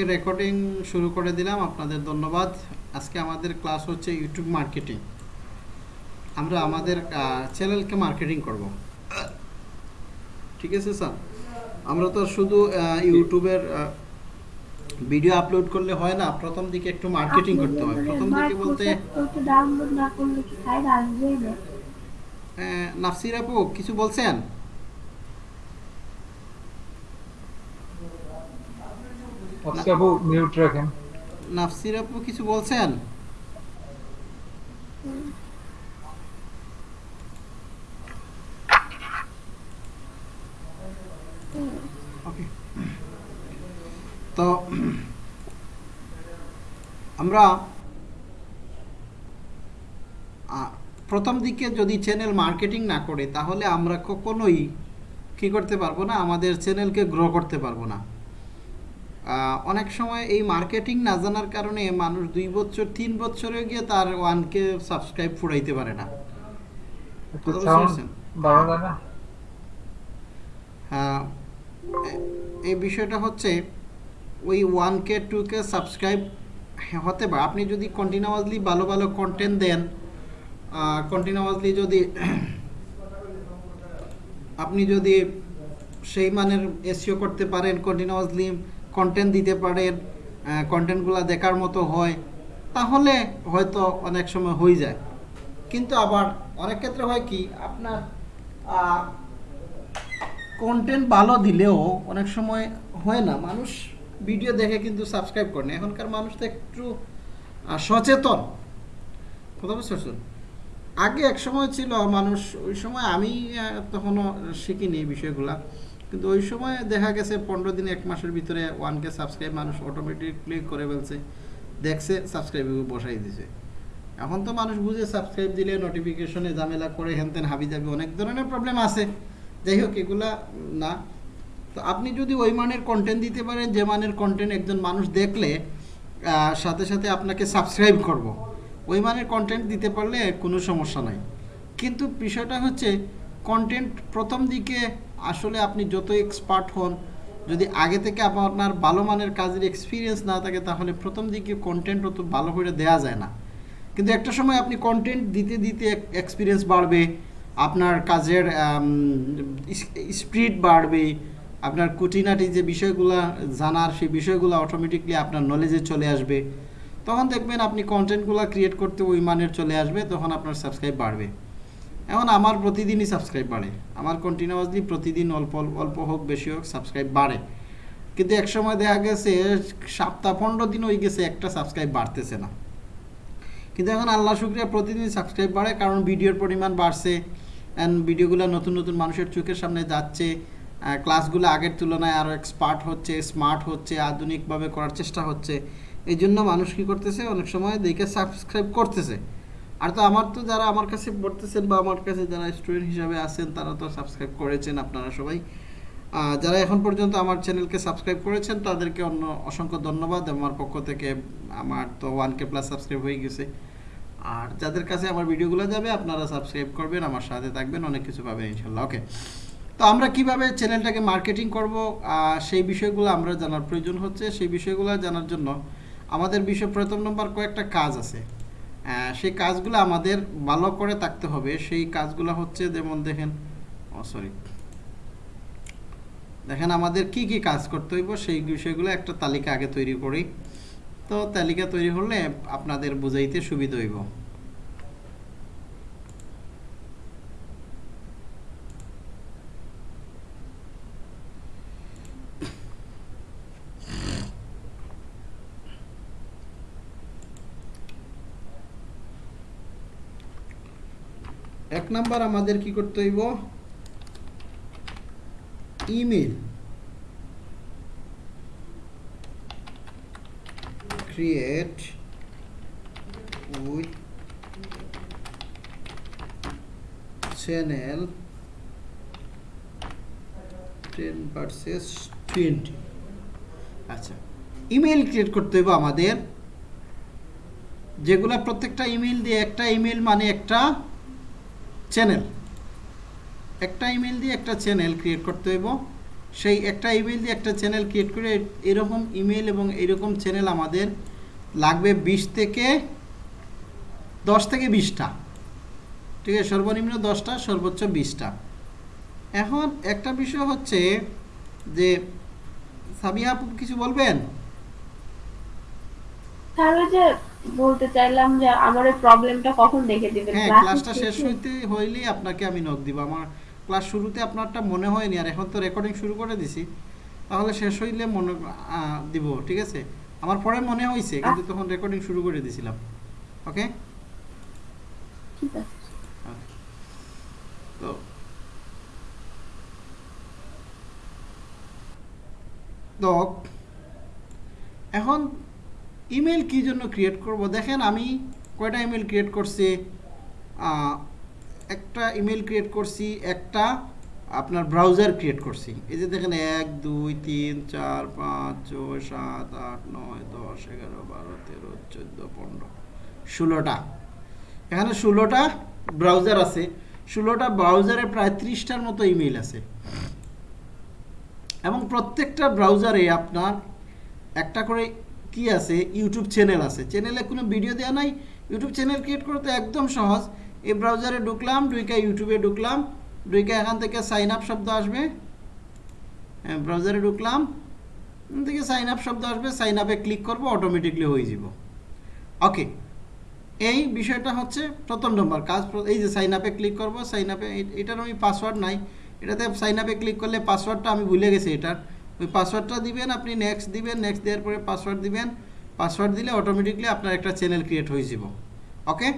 ওকে recording শুরু করে দিলাম। আপনাদের ধন্যবাদ। আজকে আমাদের ক্লাস হচ্ছে ইউটিউব মার্কেটিং আমরা আমাদের চ্যানেলকে মার্কেটিং করব। ঠিক আছে স্যার আমরা তো শুধু ইউটিউবের ভিডিও আপলোড করলে হয় না। প্রথম দিকে একটু মার্কেটিং করতে হয়। প্রথম দিকে বলতে ডাউনলোড না করলে কি সাইড আসবে না? নাফসির আপু কিছু বলছেন? আচ্ছা আপু মিউট রাখেন। নাফসির আপু কিছু বলছেন? তো, আমরা প্রথম দিকে যদি চ্যানেল মার্কেটিং না করে, তাহলে আমরা কখনোই কি করতে পারব না? আমাদের চ্যানেলকে গ্রো করতে পারব না। অনেক সময় এই মার্কেটিং না জানার কারণে মানুষ দুই বছর তিন বছরে গিয়ে তার ওয়ানকে সাবস্ক্রাইব ফুরাইতে পারে না। হ্যাঁ এই বিষয়টা হচ্ছে ওই one K two K subscribe হতে পারে। আপনি যদি কন্টিনিউয়াসলি ভালো ভালো কন্টেন্ট দেন কন্টিনিউয়াসলি যদি আপনি যদি সেই মানের এসিও করতে পারেন কন্টিনিউয়াসলি কন্টেন্ট দিতে পারেন কন্টেন্টগুলো দেখার মতো হয়, তাহলে হয়তো অনেক সময় হয়ে যায়। কিন্তু আবার অনেক ক্ষেত্রে হয় কি, আপনার কন্টেন্ট ভালো দিলেও অনেক সময় হয় না। মানুষ ভিডিও দেখে কিন্তু সাবস্ক্রাইব করে না। এখনকার মানুষ তো একটু সচেতন। কথা বুঝতে? আগে এক সময় ছিল মানুষ, ওই সময় আমি তখনও শিখিনি এই বিষয়গুলা। কিন্তু ওই সময় দেখা গেছে পনেরো দিন, এক মাসের ভিতরে ওয়ান কে সাবস্ক্রাইব মানুষ অটোমেটিকলি করে ফেলছে, দেখছে সাবস্ক্রাইব বসাই দিছে। এখন তো মানুষ বুঝে সাবস্ক্রাইব দিলে নোটিফিকেশনে ঝামেলা করে হেনতেন হাবি যাবে অনেক ধরনের প্রবলেম আছে। যাই হোক, এগুলা না। তো আপনি যদি ওই মানের কন্টেন্ট দিতে পারেন, যে মানের কন্টেন্ট একজন মানুষ দেখলে সাথে সাথে আপনাকে সাবস্ক্রাইব করব। ওই মানের কন্টেন্ট দিতে পারলে কোনো সমস্যা নাই। কিন্তু বিষয়টা হচ্ছে কন্টেন্ট প্রথম দিকে আসলে আপনি যত এক্সপার্ট হন, যদি আগে থেকে আপনার ভালো মানের কাজের এক্সপিরিয়েন্স না থাকে, তাহলে প্রথম দিকে কন্টেন্ট অত ভালো করে দেওয়া যায় না। কিন্তু একটা সময় আপনি কন্টেন্ট দিতে দিতে এক্সপিরিয়েন্স বাড়বে, আপনার কাজের স্পিড বাড়বে, আপনার কুটিনাটি যে বিষয়গুলো জানার, সেই বিষয়গুলো অটোমেটিকলি আপনার নলেজে চলে আসবে। তখন দেখবেন আপনি কন্টেন্টগুলো ক্রিয়েট করতে ওই মানের চলে আসবে, তখন আপনার সাবস্ক্রাইব বাড়বে। এখন আমার প্রতিদিনই সাবস্ক্রাইব বাড়ে। আমার কন্টিনিউয়াসলি প্রতিদিন অল্প অল্প হোক, বেশি হোক সাবস্ক্রাইব বাড়ে। কিন্তু এক সময় দেখা গেছে, সপ্তাহ পনেরো দিন হয়ে গেছে, একটা সাবস্ক্রাইব বাড়তেছে না। কিন্তু এখন আল্লাহ শুক্রিয়া প্রতিদিন সাবস্ক্রাইব বাড়ে, কারণ ভিডিওর পরিমাণ বাড়ছে। অ্যান্ড ভিডিওগুলো নতুন নতুন মানুষের চোখের সামনে যাচ্ছে। ক্লাসগুলো আগের তুলনায় আরও এক্সপার্ট হচ্ছে স্মার্ট হচ্ছে, আধুনিকভাবে করার চেষ্টা হচ্ছে। এই জন্য মানুষ কী করতেছে? অনেক সময় দেখে সাবস্ক্রাইব করতেছে। আর তো আমার তো যারা আমার কাছে পড়তেছেন বা আমার কাছে যারা স্টুডেন্ট হিসাবে আছেন, তারা তো সাবস্ক্রাইব করেছেন আপনারা সবাই। যারা এখন পর্যন্ত আমার চ্যানেলকে সাবস্ক্রাইব করেছেন, তাদেরকে অন্য অসংখ্য ধন্যবাদ। আমার পক্ষ থেকে আমার তো ওয়ান কে প্লাস সাবস্ক্রাইব হয়ে গেছে। আর যাদের কাছে আমার ভিডিওগুলো যাবে, আপনারা সাবস্ক্রাইব করবেন, আমার সাথে থাকবেন, অনেক কিছু পাবেন ইনশাল্লাহ। ওকে তো আমরা কীভাবে চ্যানেলটাকে মার্কেটিং করব? সেই বিষয়গুলো আমরা জানার প্রয়োজন হচ্ছে। সেই বিষয়গুলো জানার জন্য আমাদের বিষয় প্রথম নম্বর কয়েকটা কাজ আছে। সেই কাজগুলো আমাদের ভালো করে থাকতে হবে। সেই কাজগুলো হচ্ছে যেমন দেখেন, ও সরি দেখেন আমাদের কি কি কাজ করতে হইব, সেই বিষয়গুলো একটা তালিকা আগে তৈরি করি। তো তালিকা তৈরি হলে আপনাদের বুঝাইতে সুবিধা হইব এক নাম্বার আমাদের কি করতে হইব? Email create with channel 10 versus 20 আচ্ছা ইমেল ক্রিয়েট করতে হবে আমাদের। যেগুলা প্রত্যেকটা ইমেল দিয়ে, একটা ইমেল মানে একটা চ্যানেল একটা ইমেল দিয়ে একটা চ্যানেল ক্রিয়েট করতে হইব। সেই একটা ইমেল দিয়ে একটা চ্যানেল ক্রিয়েট করে এরকম ইমেল এবং এরকম চ্যানেল আমাদের লাগবে বিশ থেকে দশ থেকে বিশটা। ঠিক আছে, সর্বনিম্ন দশটা, সর্বোচ্চ বিশটা। এখন একটা বিষয় হচ্ছে যে, সাবিয়া আপু কিছু বলবেন? ওই যে বলতে চাইলাম যে আমার এই প্রবলেমটা কখন দেখে দিবেন? হ্যাঁ ক্লাসটা শেষ? হইতে হইলেই আপনাকে আমি নোট দিব। আমার ক্লাস শুরুতে আপনারটা মনে হয়নি আর এখন তো রেকর্ডিং শুরু করে দিছি। তাহলে শেষ হইলে মনে দিব ঠিক আছে? আমার পরে মনে হয়েছে কিন্তু তখন রেকর্ডিং শুরু করে দিছিলাম। ওকে ঠিক আছে। তো তো এখন ইমেল কি জন্য ক্রিয়েট করব? দেখেন আমি কয়টা ইমেল ক্রিয়েট করছি? একটা ইমেল ক্রিয়েট করছি, একটা আপনার ব্রাউজার ক্রিয়েট করছি। এই যে দেখেন, এক, দুই, তিন, চার, পাঁচ, ছয়, সাত, আট, নয়, দশ, এগারো, বারো, তেরো, চোদ্দ, পনেরো, ষোলোটা। এখানে ষোলোটা ব্রাউজার আছে। ষোলোটা ব্রাউজারে প্রায় ত্রিশটার মতো ইমেল আছে। এবং প্রত্যেকটা ব্রাউজারে আপনার একটা করে কি আছে? ইউটিউব চ্যানেল আছে। চ্যানেলে কোনো ভিডিও দেওয়া নাই। ইউটিউব চ্যানেল ক্রিয়েট করতে একদম সহজ। এই ব্রাউজারে ঢুকলাম ঢুকে ইউটিউবে ঢুকলাম ঢুকে এখান থেকে সাইন আপ শব্দ আসবে। হ্যাঁ ব্রাউজারে ঢুকলাম। এখান থেকে সাইন আপ শব্দ আসবে। সাইন আপে ক্লিক করব অটোমেটিকলি হয়ে যাব ওকে এই বিষয়টা হচ্ছে প্রথম নম্বর কাজ। এই যে সাইন আপে ক্লিক করব সাইন আপে এটার আমি পাসওয়ার্ড নাই। এটাতে সাইন আপে ক্লিক করলে পাসওয়ার্ডটা আমি ভুলে গেছি এটার। ওই পাসওয়ার্ডটা দিবেন, আপনি নেক্সট দিবেন নেক্সট দেওয়ার পরে পাসওয়ার্ড দিবেন। পাসওয়ার্ড দিলে অটোমেটিকলি আপনার একটা চ্যানেল ক্রিয়েট হয়ে যাব। ওকে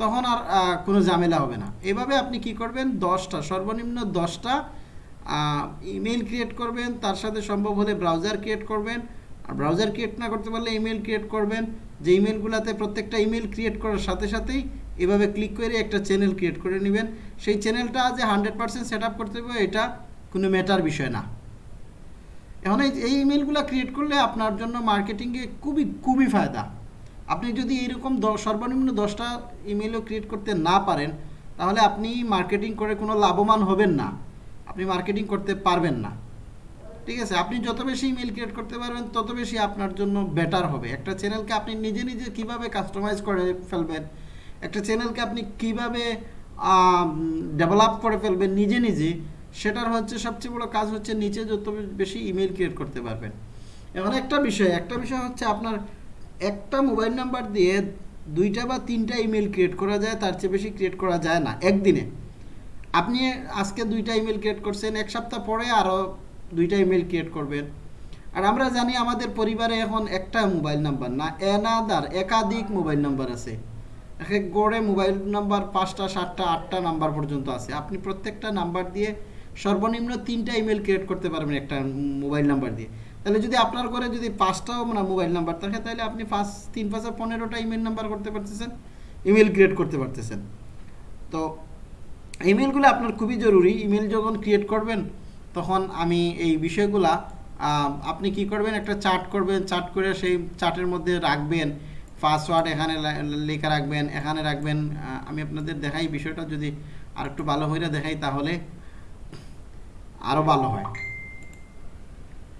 তখন আর কোনো ঝামেলা হবে না। এভাবে আপনি কি করবেন? দশটা, সর্বনিম্ন দশটা ইমেল ক্রিয়েট করবেন। তার সাথে সম্ভব হলে ব্রাউজার ক্রিয়েট করবেন। আর ব্রাউজার ক্রিয়েট না করতে পারলে ইমেল ক্রিয়েট করবেন। যে ইমেলগুলোতে প্রত্যেকটা ইমেল ক্রিয়েট করার সাথে সাথেই এভাবে ক্লিক করে একটা চ্যানেল ক্রিয়েট করে নেবেন। সেই চ্যানেলটা যে হান্ড্রেড পার্সেন্ট সেট করতে হবে, এটা কোনো ম্যাটার বিষয় না। এখন এই ইমেলগুলো ক্রিয়েট করলে আপনার জন্য মার্কেটিংয়ে খুবই খুবই ফায়দা। আপনি যদি এরকম সর্বনিম্ন দশটা ইমেলও ক্রিয়েট করতে না পারেন, তাহলে আপনি মার্কেটিং করে কোনো লাভবান হবেন না। আপনি মার্কেটিং করতে পারবেন না। ঠিক আছে? আপনি যত বেশি ইমেল ক্রিয়েট করতে পারবেন, তত বেশি আপনার জন্য বেটার হবে। একটা চ্যানেলকে আপনি নিজে নিজে কীভাবে কাস্টমাইজ করে ফেলবেন, একটা চ্যানেলকে আপনি কীভাবে ডেভেলপ করে ফেলবেন নিজে নিজে সেটার হচ্ছে সবচেয়ে বড় কাজ হচ্ছে নিচে যত বেশি ইমেল ক্রিয়েট করতে পারবেন। এখন একটা বিষয় একটা বিষয় হচ্ছে আপনার একটা মোবাইল নাম্বার দিয়ে দুইটা বা তিনটা ইমেল ক্রিয়েট করা যায়, তার চেয়ে বেশি ক্রিয়েট করা যায় না, একদিনে। আপনি আজকে দুইটা ইমেল ক্রিয়েট করছেন, এক সপ্তাহ পরে আরও দুইটা ইমেল ক্রিয়েট করবেন। আর আমরা জানি আমাদের পরিবারে এখন একটা মোবাইল নাম্বার না এনাদার একাধিক মোবাইল নাম্বার আছে। এক গড়ে মোবাইল নাম্বার পাঁচটা, সাতটা, আটটা নাম্বার পর্যন্ত আছে। আপনি প্রত্যেকটা নাম্বার দিয়ে সর্বনিম্ন তিনটা ইমেল ক্রিয়েট করতে পারবেন একটা মোবাইল নাম্বার দিয়ে। তাহলে যদি আপনার ঘরে যদি পাঁচটাও মানে মোবাইল নাম্বার থাকে, তাহলে আপনি পাঁচ, তিন, পাঁচে পনেরোটা ইমেল নাম্বার করতে পারতেছেন ইমেল ক্রিয়েট করতে পারতেছেন। তো ইমেলগুলো আপনার খুবই জরুরি। ইমেল যখন ক্রিয়েট করবেন, তখন আমি এই বিষয়গুলা আপনি কি করবেন? একটা চার্ট করবেন। চার্ট করে সেই চার্টের মধ্যে রাখবেন। পাসওয়ার্ড এখানে লেখা রাখবেন, এখানে রাখবেন। আমি আপনাদের দেখাই বিষয়টা। যদি আর একটু ভালো হয়ে দেখাই, তাহলে আরও ভালো হয়।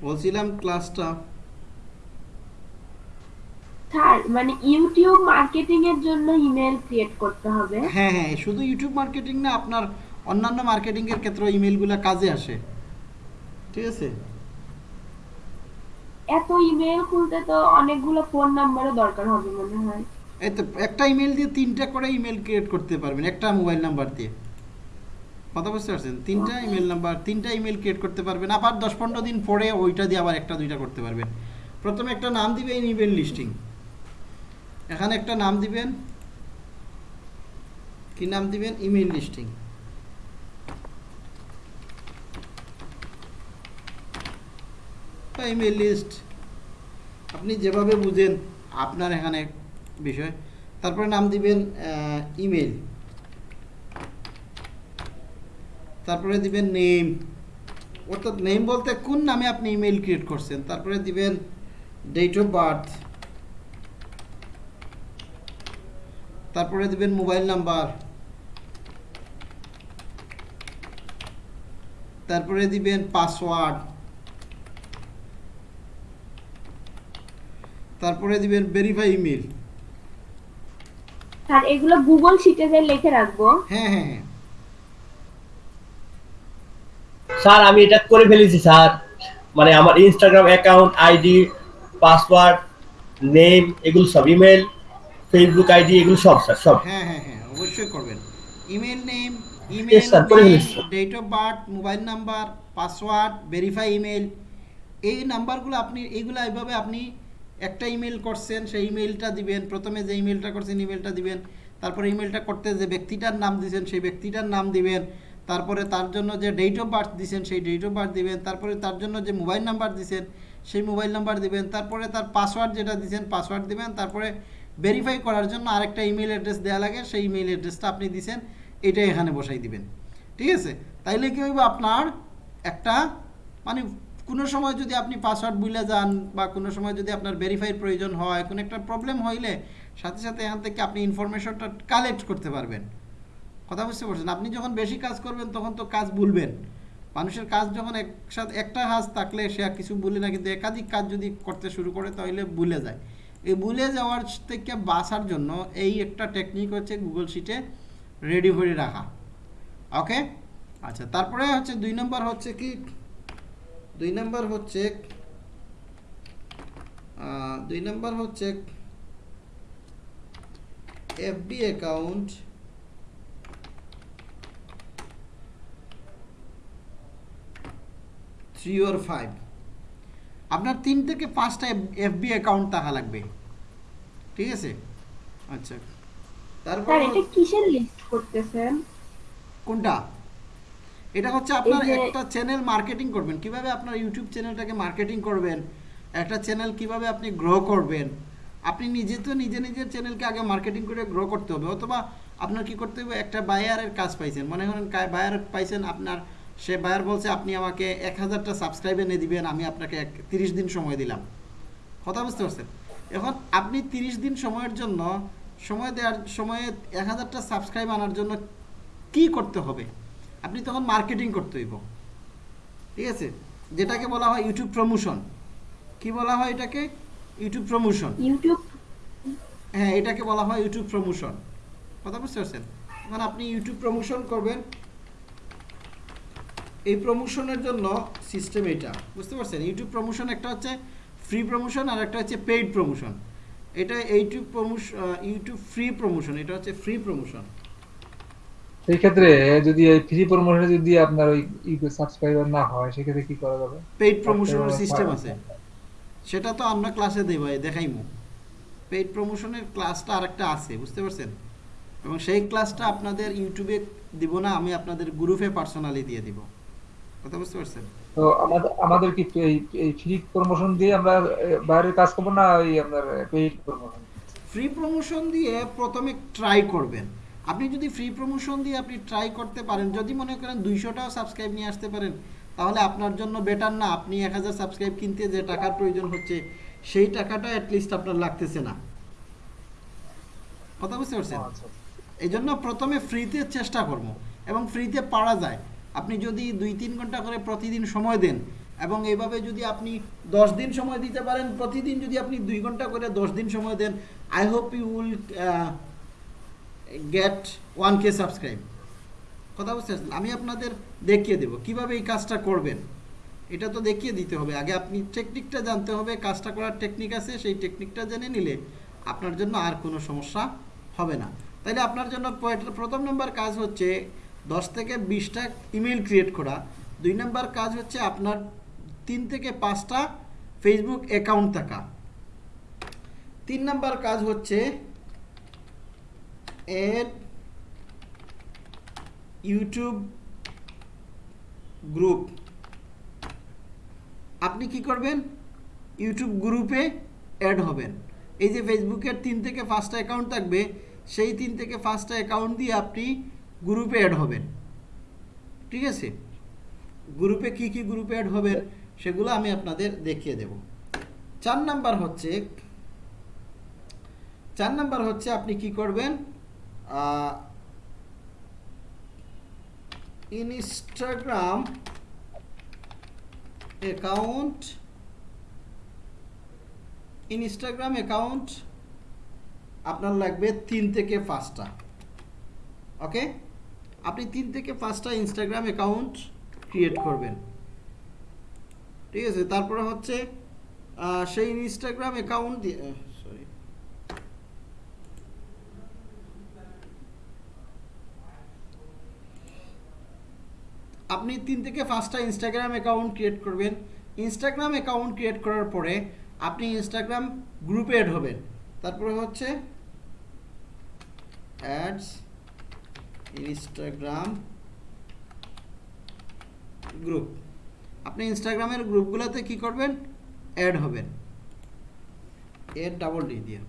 বলছিলাম ক্লাসটা স্যার মানে ইউটিউব মার্কেটিং এর জন্য ইমেল ক্রিয়েট করতে হবে। হ্যাঁ হ্যাঁ শুধু ইউটিউব মার্কেটিং না আপনার অন্যান্য মার্কেটিংয়ের ক্ষেত্রে ইমেলগুলো কাজে আসে। ঠিক আছে? এত ইমেল খুলতে তো অনেকগুলো ফোন নাম্বারও দরকার হবে মনে হয়। এই তো একটা ইমেল দিয়ে তিনটা করে ইমেল ক্রিয়েট করতে পারবেন একটা মোবাইল নাম্বার দিয়ে। কথা বুঝতে পারছেন? তিনটা ইমেল নাম্বার তিনটা ইমেল ক্রিয়েট করতে পারবেন। আবার দশ পনেরো দিন পরে ওইটা দিয়ে আবার একটা, দুইটা করতে পারবেন। প্রথমে একটা নাম দিবেন ইমেল লিস্টিং এখানে একটা নাম দিবেন। কি নাম দিবেন? ইমেল লিস্টিং ইমেল লিস্ট আপনি যেভাবে বুঝেন আপনার এখানে বিষয়। তারপরে নাম দিবেন ইমেল তারপরে দিবেন নেম অর্থাৎ নেম বলতে কোন নামে আপনি ইমেইল ক্রিয়েট করছেন? তারপরে দিবেন ডেট অফ বার্থ তারপরে দিবেন মোবাইল নাম্বার তারপরে দিবেন পাসওয়ার্ড তারপরে দিবেন ভেরিফাই ইমেল স্যার এগুলো গুগল শিটে লিখে রাখব। হ্যাঁ হ্যাঁ।, হ্যাঁ। স্যার আমি এটা করে ফেলেছি স্যার। মানে আমার Instagram account ID password name এগুলো সব ইমেল ফেসবুক আইডি এগুলো সব স্যার সব। হ্যাঁ হ্যাঁ হ্যাঁ অবশ্যই করবেন। Email name email date of birth mobile number password verify email এই নাম্বারগুলো আপনি এইগুলো এইভাবে আপনি একটা ইমেল করছেন সেই ইমেলটা দিবেন প্রথমে যে ইমেলটা করছেন ইমেলটা দিবেন তারপরে ইমেলটা করতে যে ব্যক্তিটার নাম দিয়েছেন সেই ব্যক্তিটার নাম দিবেন তারপরে তার জন্য যে ডেট অফ বার্থ দিয়েছেন সেই ডেট অফ বার্থ দিবেন। তারপরে তার জন্য যে মোবাইল নাম্বার দিয়েছেন সেই মোবাইল নাম্বার দিবেন। তারপরে তার পাসওয়ার্ড যেটা দিয়েছেন পাসওয়ার্ড দিবেন। তারপরে ভেরিফাই করার জন্য আরেকটা ইমেল অ্যাড্রেস দেওয়া লাগে। সেই ইমেল অ্যাড্রেসটা আপনি দিয়েছেন এটা এখানে বসাই দিবেন। ঠিক আছে? তাইলে কি হইব আপনার? একটা মানে কোনো সময় যদি আপনি পাসওয়ার্ড ভুলে যান বা কোনো সময় যদি আপনার ভেরিফাইয়ের প্রয়োজন হয়, কোনো একটা প্রবলেম হইলে সাথে সাথে এখান থেকে আপনি ইনফরমেশনটা কালেক্ট করতে পারবেন। কথা বুঝতে পারছেন? আপনি যখন বেশি কাজ করবেন, তখন তো কাজ ভুলবেন। মানুষের কাজ যখন একসাথে, একটা কাজ থাকলে সে আর কিছু ভুলে না, কিন্তু একাধিক কাজ যদি করতে শুরু করে, তাহলে ভুলে যায়। এই ভুলে যাওয়ার থেকে বাঁচার জন্য এই একটা টেকনিক হচ্ছে গুগল শিটে রেডি করে রাখা। ওকে আচ্ছা তারপরে হচ্ছে দুই নম্বর হচ্ছে কি? দুই নম্বর হচ্ছে দুই নম্বর হচ্ছে FB account three or five আপনার তিন থেকে পাঁচটা এফবি অ্যাকাউন্ট থাকা লাগবে। ঠিক আছে? আচ্ছা। তারপর এটা কিসের লিস্ট করতেছেন? কোনটা? এটা হচ্ছে আপনার একটা চ্যানেল মার্কেটিং করবেন। কীভাবে আপনার ইউটিউব চ্যানেলটাকে মার্কেটিং করবেন? একটা চ্যানেল কীভাবে আপনি গ্রো করবেন? আপনি নিজে তো নিজে নিজের চ্যানেলকে আগে মার্কেটিং করে গ্রো করতে হবে। অথবা আপনার কি করতে হবে? একটা বায়ারের কাজ পাইছেন। মনে করেন বায়ার পাইছেন আপনার সে বায়ার বলছে আপনি আমাকে এক হাজারটা সাবস্ক্রাইব এনে দিবেন আমি আপনাকে এক তিরিশ দিন সময় দিলাম। কথা বুঝতে পারছেন? এখন আপনি তিরিশ দিন সময়ের জন্য সময় দেওয়ার সময়ে এক হাজারটা সাবস্ক্রাইব আনার জন্য কি করতে হবে? আপনি তখন মার্কেটিং করতে হইব। ঠিক আছে? যেটাকে বলা হয় ইউটিউব প্রমোশন কি বলা হয় এটাকে? ইউটিউব প্রমোশন ইউটিউব হ্যাঁ এটাকে বলা হয় ইউটিউব প্রমোশন কথা বুঝতে পারছেন? এখন আপনি ইউটিউব প্রমোশন করবেন এই প্রমোশনের জন্য সিস্টেম এটা বুঝতে পারছেন? ইউটিউব প্রমোশন একটা হচ্ছে ফ্রি প্রমোশন আর একটা হচ্ছে পেইড প্রমোশন এটা YouTube promotion YouTube free promotion এটা হচ্ছে ফ্রি প্রমোশন সেই ক্ষেত্রে যদি এই ফ্রি প্রমোশনে যদি আপনার ওই ইউটিউব সাবস্ক্রাইবার না হয় সেক্ষেত্রে কি করা যাবে? পেইড প্রমোশনের সিস্টেম আছে। সেটা তো আমরা ক্লাসে দেব দেখাইমু। পেইড প্রমোশনের ক্লাসটা আরেকটা আছে বুঝতে পারছেন? এবং সেই ক্লাসটা আপনাদের ইউটিউবে দিব না আমি আপনাদের গ্রুপে পার্সোনালি দিয়ে দিব। কথা বুঝতে পারছেন? তো আমাদের আমাদের কি এই এই ফ্রি প্রমোশন দিয়ে আমরা বাইরের কাজ করব না ওই আপনার পেইড প্রমোশন ফ্রি প্রমোশন দিয়ে প্রথমে ট্রাই করবেন। আপনি যদি ফ্রি প্রমোশন দিয়ে আপনি ট্রাই করতে পারেন যদি মনে করেন দুইশোটাও সাবস্ক্রাইব নিয়ে আসতে পারেন তাহলে আপনার জন্য বেটার না। আপনি এক হাজার সাবস্ক্রাইব কিনতে যে টাকার প্রয়োজন হচ্ছে সেই টাকাটা অ্যাটলিস্ট আপনার লাগতেছে না। কথা বুঝতে পারছেন? আচ্ছা। এই জন্য প্রথমে ফ্রিতে চেষ্টা করব এবং ফ্রিতে পারা যায়। আপনি যদি দুই, তিন ঘণ্টা করে প্রতিদিন সময় দেন এবং এইভাবে যদি আপনি দশ দিন সময় দিতে পারেন, প্রতিদিন যদি আপনি দুই ঘণ্টা করে দশ দিন সময় দেন I hope you will get one K subscribe কথা বুঝতে পারছেন? আমি আপনাদের দেখিয়ে দেবো। কীভাবে এই কাজটা করবেন? এটা তো দেখিয়ে দিতে হবে। আগে আপনি টেকনিকটা জানতে হবে, কাজটা করার টেকনিক আছে, সেই টেকনিকটা জেনে নিলে আপনার জন্য আর কোনো সমস্যা হবে না। তাইলে আপনার জন্য প্রথম নম্বর কাজ হচ্ছে দশ থেকে বিশটা ইমেল ক্রিয়েট করা। দুই নম্বর কাজ হচ্ছে আপনার তিন থেকে পাঁচটা ফেসবুক অ্যাকাউন্ট থাকা। তিন নম্বর কাজ হচ্ছে এড ইউটিউব গ্রুপ আপনি কি করবেন? ইউটিউব গ্রুপে অ্যাড হবেন। এই যে ফেসবুকের তিন থেকে পাঁচটা অ্যাকাউন্ট থাকবে, সেই তিন থেকে পাঁচটা অ্যাকাউন্ট দিয়ে আপনি গ্রুপে অ্যাড হবেন। ঠিক আছে? গ্রুপে কি কি গ্রুপে অ্যাড হবেন সেগুলো আমি আপনাদের দেখিয়ে দেব। চার নাম্বার হচ্ছে, চার নাম্বার হচ্ছে আপনি কি করবেন ইনস্টাগ্রাম অ্যাকাউন্ট ইনস্টাগ্রাম অ্যাকাউন্ট আপনার লাগবে তিন থেকে পাঁচটা। ওকে আপনি তিন থেকে পাঁচটা ইনস্টাগ্রাম অ্যাকাউন্ট ক্রিয়েট করবেন। ঠিক আছে? তারপরে হচ্ছে সেই ইনস্টাগ্রাম অ্যাকাউন্ট দিয়ে সরি আপনি তিন থেকে পাঁচটা ইনস্টাগ্রাম অ্যাকাউন্ট ক্রিয়েট করবেন। ইনস্টাগ্রাম অ্যাকাউন্ট ক্রিয়েট করার পরে আপনি ইনস্টাগ্রাম গ্রুপে অ্যাড হবেন। তারপরে হচ্ছে অ্যাডস ইনস্টাগ্রাম গ্রুপ। আপনি ইনস্টাগ্রামের গ্রুপগুলোতে কি করবেন? অ্যাড হবেন। এর ডাবল ডি দিয়ে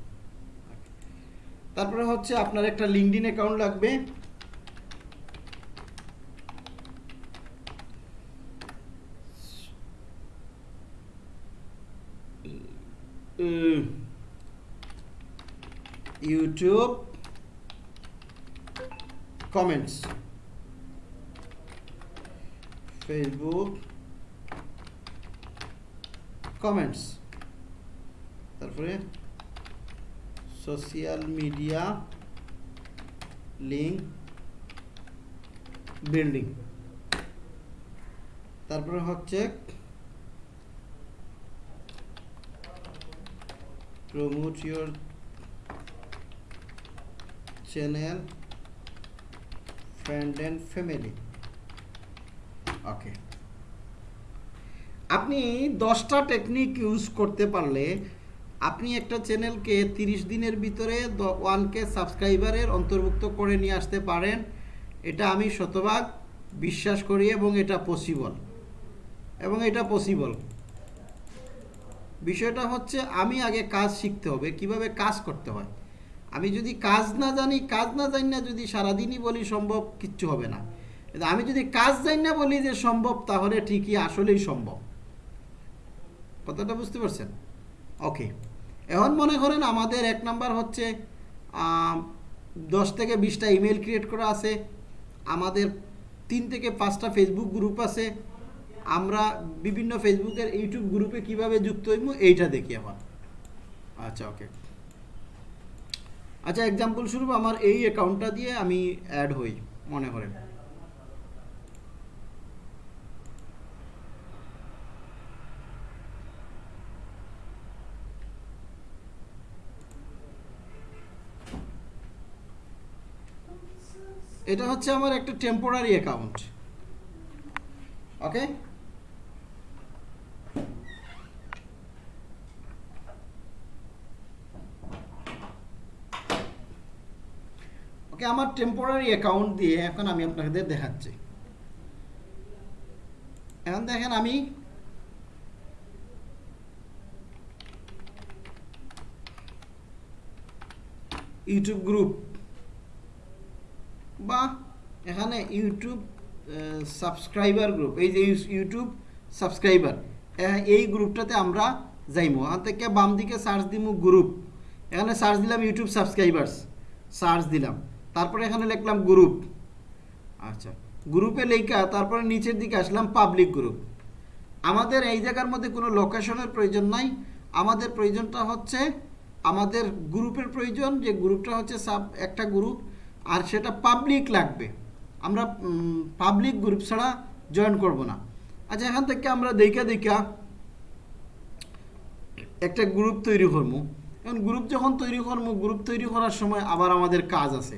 তারপরে হচ্ছে আপনার একটা লিঙ্কডিন অ্যাকাউন্ট লাগবে। ইউটিউব কমেন্টস ফেসবুক কমেন্টস তারপরে সোশ্যাল মিডিয়া লিঙ্ক বিল্ডিং তারপরে হচ্ছে promote your channel friend and family. ওকে আপনি দশটা টেকনিক ইউজ করতে পারলে আপনি একটা চ্যানেলকে তিরিশ দিনের ভিতরে ওয়ান কে সাবস্ক্রাইবারের অন্তর্ভুক্ত করে নিয়ে আসতে পারেন। এটা আমি শতভাগ বিশ্বাস করি এবং এটা পসিবল এবং এটা পসিবল বিষয়টা হচ্ছে আমি আগে কাজ শিখতে হবে, কীভাবে কাজ করতে হয়। আমি যদি কাজ না জানি, কাজ না জানি না যদি সারাদিনই বলি সম্ভব, কিচ্ছু হবে না। আমি যদি কাজ জানি না বলি যে সম্ভব, তাহলে ঠিকই আসলেই সম্ভব। কথাটা বুঝতে পারছেন? ওকে এখন মনে করেন আমাদের এক নাম্বার হচ্ছে দশ থেকে বিশটা ইমেল ক্রিয়েট করা আছে। আমাদের তিন থেকে পাঁচটা ফেসবুক গ্রুপ আছে। আমরা বিভিন্ন ফেসবুকের ইউটিউব গ্রুপে কীভাবে যুক্ত হইব এইটা দেখি আমার আচ্ছা ওকে আচ্ছা এক্সাম্পল স্বরূপ আমার এই অ্যাকাউন্টটা দিয়ে আমি অ্যাড হই, মনে করেন। এটা হচ্ছে আমার একটা টেম্পোরারি অ্যাকাউন্ট ওকে ওকে আমার টেম্পোরারি অ্যাকাউন্ট দিয়ে এখন আমি আপনাদের দেখাচ্ছি। এখন দেখেন আমি ইউটিউব গ্রুপ বা এখানে ইউটিউব সাবস্ক্রাইবার গ্রুপ এই যে ইউ- ইউটিউব সাবস্ক্রাইবার এই গ্রুপটাতে আমরা যাইমো। এখান থেকে বাম দিকে সার্চ দিমু গ্রুপ এখানে সার্চ দিলাম ইউটিউব সাবস্ক্রাইবার্স সার্চ দিলাম। তারপরে এখানে লিখলাম গ্রুপ আচ্ছা গ্রুপে লেখা তারপরে নিচের দিকে আসলাম পাবলিক গ্রুপ আমাদের এই জায়গার মধ্যে কোনো লোকেশনের প্রয়োজন নাই। আমাদের প্রয়োজনটা হচ্ছে, আমাদের গ্রুপের প্রয়োজন যে গ্রুপটা হচ্ছে সাব একটা গ্রুপ আর সেটা পাবলিক লাগবে। আমরা পাবলিক গ্রুপ ছাড়া জয়েন করব না। আচ্ছা এখান থেকে আমরা দেখা দেখা একটা গ্রুপ তৈরি করব। এখন গ্রুপ যখন তৈরি করব গ্রুপ তৈরি করার সময় আবার আমাদের কাজ আছে।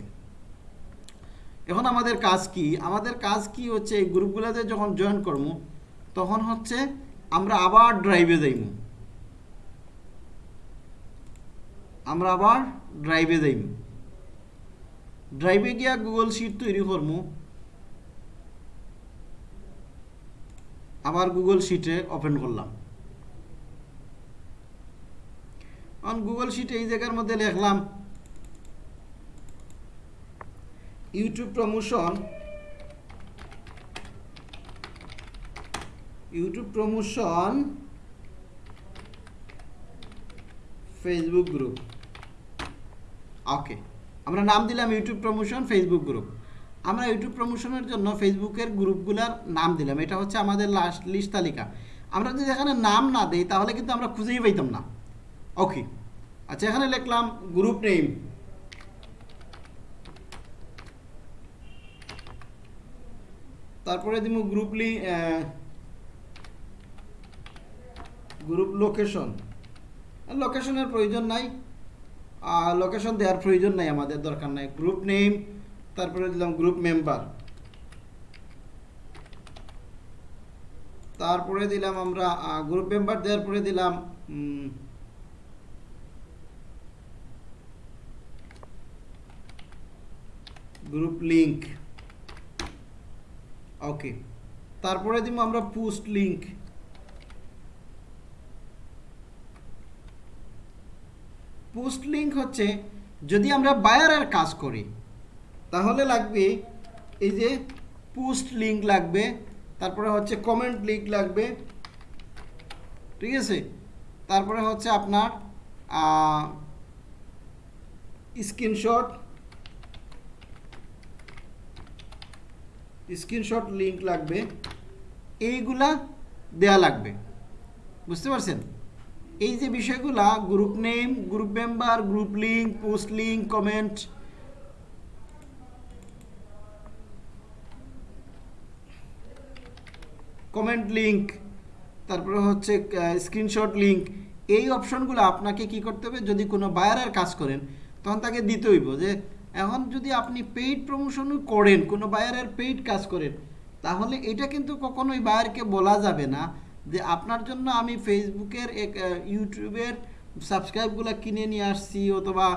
এখন আমাদের কাজ কি? আমাদের কাজ কি হচ্ছে, এই গ্রুপগুলোতে যখন জয়েন করব তখন হচ্ছে আমরা আবার ড্রাইভে যাইব আমরা আবার ড্রাইভে যাইব ড্রাইভে গিয়া গুগল শিট তৈরি করব আবার গুগল শিটে ওপেন করলাম। অন গুগল শিটে এই জায়গার মধ্যে লিখলাম YouTube promotion YouTube promotion Facebook group okay আমরা নাম দিলাম ইউটিউব প্রমোশন ফেসবুক গ্রুপ আমরা ইউটিউব প্রমোশনের জন্য ফেসবুকের গ্রুপগুলার নাম দিলাম। এটা হচ্ছে আমাদের লাস্ট লিস্ট তালিকা। আমরা যদি এখানে নাম না দিই, তাহলে কিন্তু আমরা খুঁজেই পাইতাম না। ওকে আচ্ছা এখানে লিখলাম গ্রুপ নেম তারপরে দিব গ্রুপ লি গ্রুপ লোকেশন লোকেশনের প্রয়োজন নাই। লোকেশন দেওয়ার প্রয়োজন নাই, আমাদের দরকার নাই। গ্রুপ নেম তারপরে দিলাম গ্রুপ মেম্বার তারপরে দিলাম আমরা গ্রুপ মেম্বার দেওয়ার পরে দিলাম গ্রুপ লিংক ওকে তারপরে দিব আমরা পোস্ট লিঙ্ক পোস্ট লিঙ্ক হচ্ছে যদি আমরা বায়ারের কাজ করি, তাহলে লাগবে এই যে পোস্ট লিঙ্ক লাগবে, তারপরে হচ্ছে কমেন্ট লিঙ্ক লাগবে, ঠিক আছে? তারপরে হচ্ছে আপনার স্ক্রিনশট স্ক্রিনশট লিঙ্ক লাগবে। এইগুলা দেয়া লাগবে। বুঝতে পারছেন? এই যে বিষয়গুলা group name group member group link post link comment comment link তারপরে হচ্ছে স্ক্রিনশট লিঙ্ক এই অপশনগুলো আপনাকে কি করতে হবে? যদি কোনো বায়ারের কাজ করেন, তখন তাকে দিতে হইব যে এখন যদি আপনি পেইড প্রমোশনও করেন, কোনো বায়ারের পেইড কাজ করেন, তাহলে এটা কিন্তু কখনোই বায়ারকে বলা যাবে না যে আপনার জন্য আমি ফেসবুকের এক ইউটিউবের সাবস্ক্রাইবগুলো কিনে নিয়ে আসছি অথবা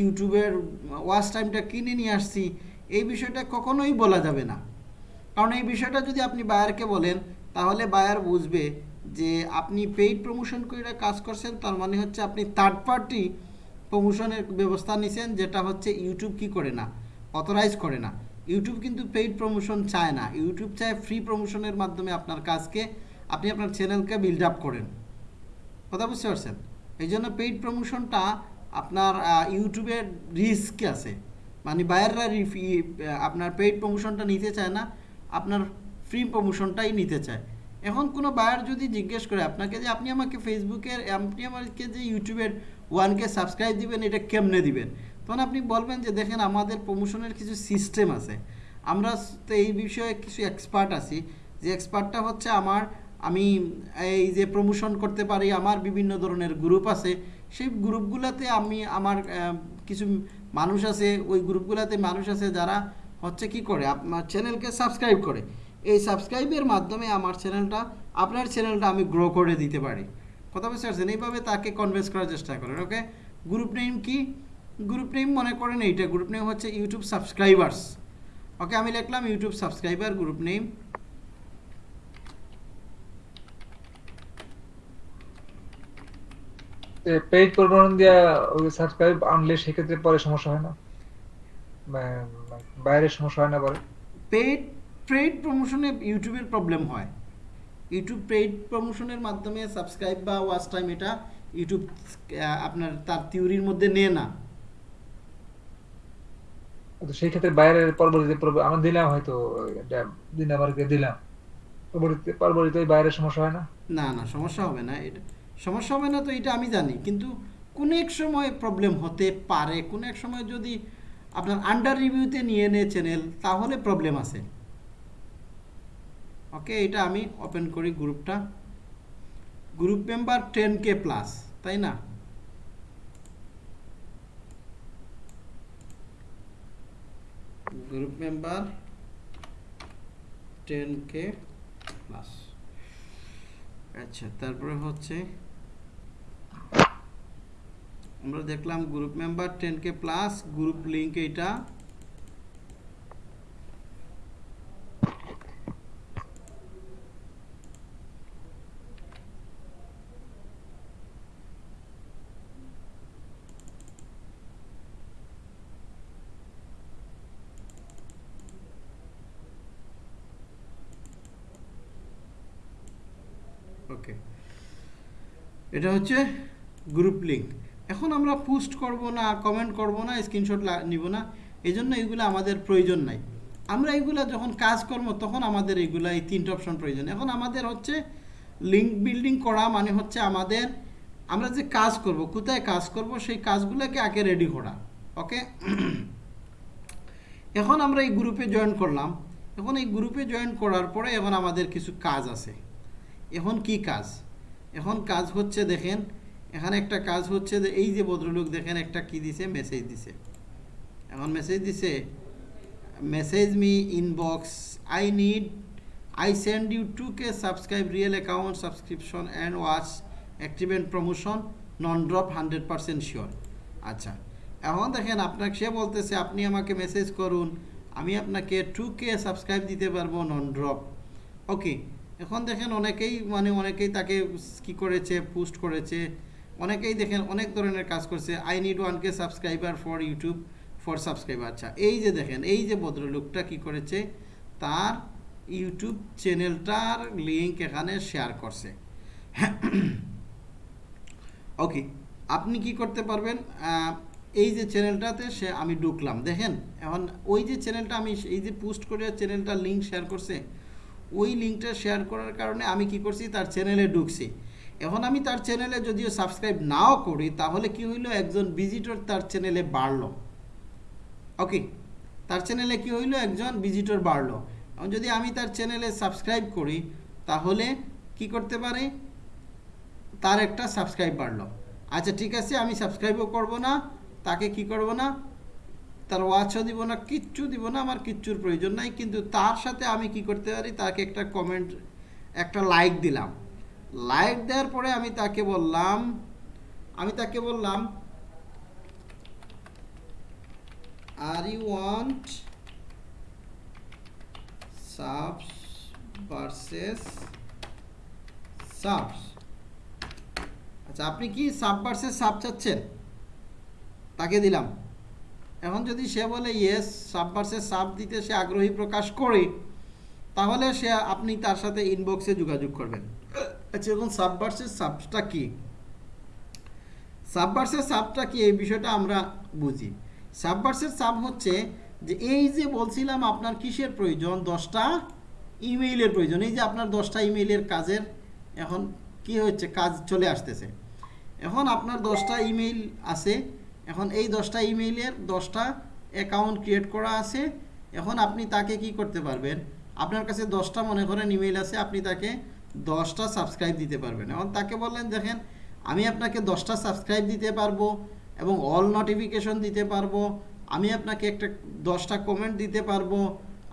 ইউটিউবের ওয়াচ টাইমটা কিনে নিয়ে আসছি, এই বিষয়টা কখনোই বলা যাবে না। কারণ এই বিষয়টা যদি আপনি বায়ারকে বলেন, তাহলে বায়ার বুঝবে যে আপনি পেইড প্রমোশন করে কাজ করছেন, তার মানে হচ্ছে আপনি থার্ড পার্টি প্রমোশনের ব্যবস্থা নিছেন, যেটা হচ্ছে ইউটিউব কি করে না? অথরাইজ করে না। ইউটিউব কিন্তু পেইড প্রমোশন চায় না। ইউটিউব চায় ফ্রি প্রমোশনের মাধ্যমে আপনার কাজকে, আপনি আপনার চ্যানেলকে বিল্ড আপ করেন। কথা বুঝতে পারছেন? এই জন্য পেইড প্রমোশনটা আপনার ইউটিউবের রিস্ক আছে। মানে বায়াররা আপনার পেইড প্রমোশনটা নিতে চায় না, আপনার ফ্রি প্রমোশনটাই নিতে চায়। এখন কোনো বায়ার যদি জিজ্ঞেস করে, আপনাকে যে, আপনি আমাকে ফেসবুকের আপনি আমাকে যে ইউটিউবের ওয়ানকে সাবস্ক্রাইব দিবেন, এটা কেমনে দিবেন? তখন আপনি বলবেন যে, দেখেন, আমাদের প্রমোশনের কিছু সিস্টেম আছে। আমরা তো এই বিষয়ে কিছু এক্সপার্ট আছি। যে এক্সপার্টটা হচ্ছে আমার, আমি এই যে প্রমোশন করতে পারি, আমার বিভিন্ন ধরনের গ্রুপ আছে। সেই গ্রুপগুলোতে আমি আমার কিছু মানুষ আছে, ওই গ্রুপগুলোতে মানুষ আছে যারা হচ্ছে কি করে, আপনার চ্যানেলকে সাবস্ক্রাইব করে। এই সাবস্ক্রাইবের মাধ্যমে আমার চ্যানেলটা আপনার চ্যানেলটা আমি গ্রো করে দিতে পারি। বুঝতে পারছেন এইভাবে তাকে কনভিন্স করার চেষ্টা করেন ওকে গ্রুপ নেম কি? গ্রুপ নেম মনে করেন এইটা গ্রুপ নেম হচ্ছে ইউটিউব সাবস্ক্রাইবার্স ওকে আমি লিখলাম YouTube subscriber group name paid promotion দিয়া ওই সাবস্ক্রাইব আনলে সেক্ষেত্রে পরে সমস্যা হয় না। বাইরে সমস্যা হয় না পরে। পেইড পেইড প্রমোশনে ইউটিউবের প্রবলেম হয়। ইউটিউব পেইড প্রমোশনের মাধ্যমে সাবস্ক্রাইব বা ওয়াচ টাইম এটা ইউটিউব আপনার তার থিওরির মধ্যে নেয় না। তো সেই ক্ষেত্রে বাইরের পরবর্তীতে আমরা দিলাম হয়তো দিন আমাকে দিলাম। পরবর্তীতে পরবর্তীতে বাইরের সমস্যা হয় না? না না সমস্যা হবে না। এটা সমস্যা হবে না তো এটা আমি জানি। কিন্তু কোনো এক সময় প্রবলেম হতে পারে। কোনো এক সময় যদি আপনার আন্ডার রিভিউতে নিয়ে নেয় চ্যানেল তাহলে প্রবলেম আছে। ওকে এটা আমি ওপেন করি গ্রুপটা। Group member ten K plus তাই না? Group member ten K plus আচ্ছা তারপরে হচ্ছে আমরা দেখলাম group member ten K plus group link এইটা ওকে এটা হচ্ছে গ্রুপ লিঙ্ক এখন আমরা পোস্ট করব না কমেন্ট করব না স্ক্রিনশট নিব না এই জন্য এগুলো আমাদের প্রয়োজন নাই। আমরা এইগুলো যখন কাজ করব, তখন আমাদের এগুলা এই তিনটে অপশন প্রয়োজন। এখন আমাদের হচ্ছে লিঙ্ক বিল্ডিং করা মানে হচ্ছে আমাদের, আমরা যে কাজ করব, কোথায় কাজ করব, সেই কাজগুলোকে আগে রেডি করা ওকে এখন আমরা এই গ্রুপে জয়েন করলাম। এখন এই গ্রুপে জয়েন করার পরে এখন আমাদের কিছু কাজ আছে। এখন কি কাজ? এখন কাজ হচ্ছে দেখেন, এখানে একটা কাজ হচ্ছে যে এই যে ভদ্রলোক দেখেন একটা কি দিছে? মেসেজ দিছে। এখন মেসেজ দিছে message me inbox I need I send you two K subscribe real account subscription and watch and promotion non drop hundred percent sure আচ্ছা এখন দেখেন আপনাকে, সে বলতেছে, আপনি আমাকে মেসেজ করুন, আমি আপনাকে টু কে সাবস্ক্রাইব দিতে পারব নন ড্রপ ওকে এখন দেখেন অনেকেই মানে অনেকেই তাকে কি করেছে পোস্ট করেছে। অনেকেই দেখেন অনেক ধরনের কাজ করছে। I need one K subscriber for YouTube for subscriber আচ্ছা এই যে দেখেন, এই যে ভদ্রলোকটা কি করেছে, তার ইউটিউব চ্যানেলটার লিঙ্ক এখানে শেয়ার করছে। ওকে আপনি কি করতে পারবেন? এই যে চ্যানেলটাতে সে, আমি ঢুকলাম। দেখেন, এখন ওই যে চ্যানেলটা আমি, এই যে পোস্ট করে চ্যানেলটা লিঙ্ক শেয়ার করছে ওই লিঙ্কটা শেয়ার করার কারণে আমি কি করছি, তার চ্যানেলে ঢুকছি। এখন আমি তার চ্যানেলে যদিও সাবস্ক্রাইব নাও করি, তাহলে কি হইল, একজন ভিজিটর তার চ্যানেলে বাড়লো। ওকে তার চ্যানেলে কি হইল, একজন ভিজিটর বাড়লো। যদি আমি তার চ্যানেলে সাবস্ক্রাইব করি, তাহলে কি করতে পারি, তার একটা সাবস্ক্রাইব বাড়লো। আচ্ছা ঠিক আছে, আমি সাবস্ক্রাইবও করব না, তাকে কি করব না তার ওয়াচও দিব না, কিচ্ছু দিব না, আমার কিচ্ছুর প্রয়োজন নাই। কিন্তু তার সাথে আমি কি করতে পারি? তাকে একটা কমেন্ট একটা লাইক দিলাম। লাইক দেওয়ার পরে আমি তাকে বললাম, আমি তাকে বললাম are you want subs subs আচ্ছা আপনি কি সাব ভার্সেস সাব চাচ্ছেন? তাকে দিলাম। এখন যদি সে বলে ইয়েস সাব ভার্সেস সাব দিতে সে আগ্রহী প্রকাশ করে, তাহলে সে আপনি তার সাথে ইনবক্সে যোগাযোগ করবেন। আচ্ছা এখন সাব ভার্সেস সাবটা কি? সাব ভার্সেস সাবটা কি? এই বিষয়টা আমরা বুঝি। সাব ভার্সেস সাব হচ্ছে যে এই যে বলছিলাম আপনার কিসের প্রয়োজন? দশটা ইমেইলের প্রয়োজন। এই যে আপনার দশটা ইমেইলের কাজের এখন কি হচ্ছে? কাজ চলে আসতেছে। এখন আপনার দশটা ইমেইল আছে এখন এই দশটা ইমেইলের দশটা অ্যাকাউন্ট ক্রিয়েট করা আছে, এখন আপনি তাকে কি করতে পারবেন? আপনার কাছে দশটা মনে করেন ইমেইল আছে, আপনি তাকে দশটা সাবস্ক্রাইব দিতে পারবেন। এখন তাকে বললেন, দেখেন, আমি আপনাকে দশটা সাবস্ক্রাইব দিতে পারব এবং অল নোটিফিকেশন দিতে পারব। আমি আপনাকে একটা দশটা কমেন্ট দিতে পারব।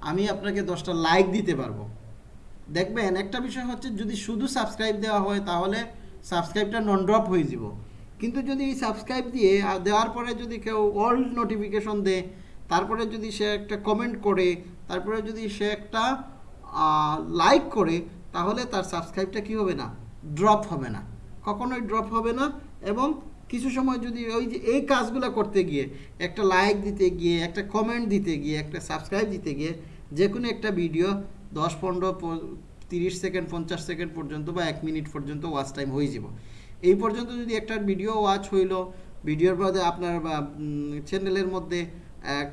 আমি আপনাকে দশটা লাইক দিতে পারব। দেখবেন, একটা বিষয় হচ্ছে যদি শুধু সাবস্ক্রাইব দেওয়া হয়, তাহলে সাবস্ক্রাইবটা নন ড্রপ হয়ে যাব। কিন্তু যদি সাবস্ক্রাইব দিয়ে, আর দেওয়ার পরে যদি কেউ অল নোটিফিকেশন দেয়, তারপরে যদি সে একটা কমেন্ট করে, তারপরে যদি সে একটা লাইক করে, তাহলে তার সাবস্ক্রাইবটা কি হবে না? ড্রপ হবে না। কখনোই ড্রপ হবে না এবং কিছু সময় যদি ওই যে, এই কাজগুলো করতে গিয়ে, একটা লাইক দিতে গিয়ে, একটা কমেন্ট দিতে গিয়ে, একটা সাবস্ক্রাইব দিতে গিয়ে যে কোনো একটা ভিডিও দশ, পনেরো তিরিশ সেকেন্ড পঞ্চাশ সেকেন্ড পর্যন্ত বা এক মিনিট পর্যন্ত ওয়াচ টাইম হয়ে যাব। এই পর্যন্ত যদি একটা ভিডিও ওয়াচ হইল ভিডিওর মধ্যে আপনার চ্যানেলের মধ্যে এক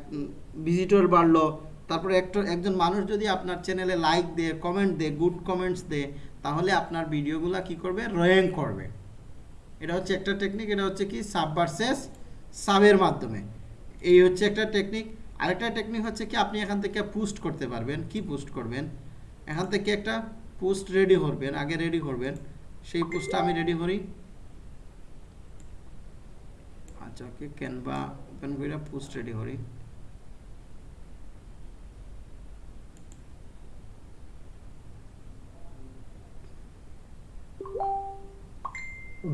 ভিজিটর বাড়লো, তারপরে একটা, একজন মানুষ যদি আপনার চ্যানেলে লাইক দেয় কমেন্ট দেয় গুড কমেন্টস দেয়, তাহলে আপনার ভিডিওগুলো কি করবে? র্যাঙ্ক করবে। এটা হচ্ছে একটা টেকনিক এটা হচ্ছে কি? সাব ভার্সেস সাবের মাধ্যমে। এই হচ্ছে একটা টেকনিক আরেকটা টেকনিক হচ্ছে কি? আপনি এখান থেকে পোস্ট করতে পারবেন। কি পোস্ট করবেন? এখান থেকে একটা পোস্ট রেডি করবেন, আগে রেডি করবেন। সেই পোস্টটা আমি রেডি করি। আচ্ছা ওকে ক্যানভা ওপেন করে পোস্ট রেডি করি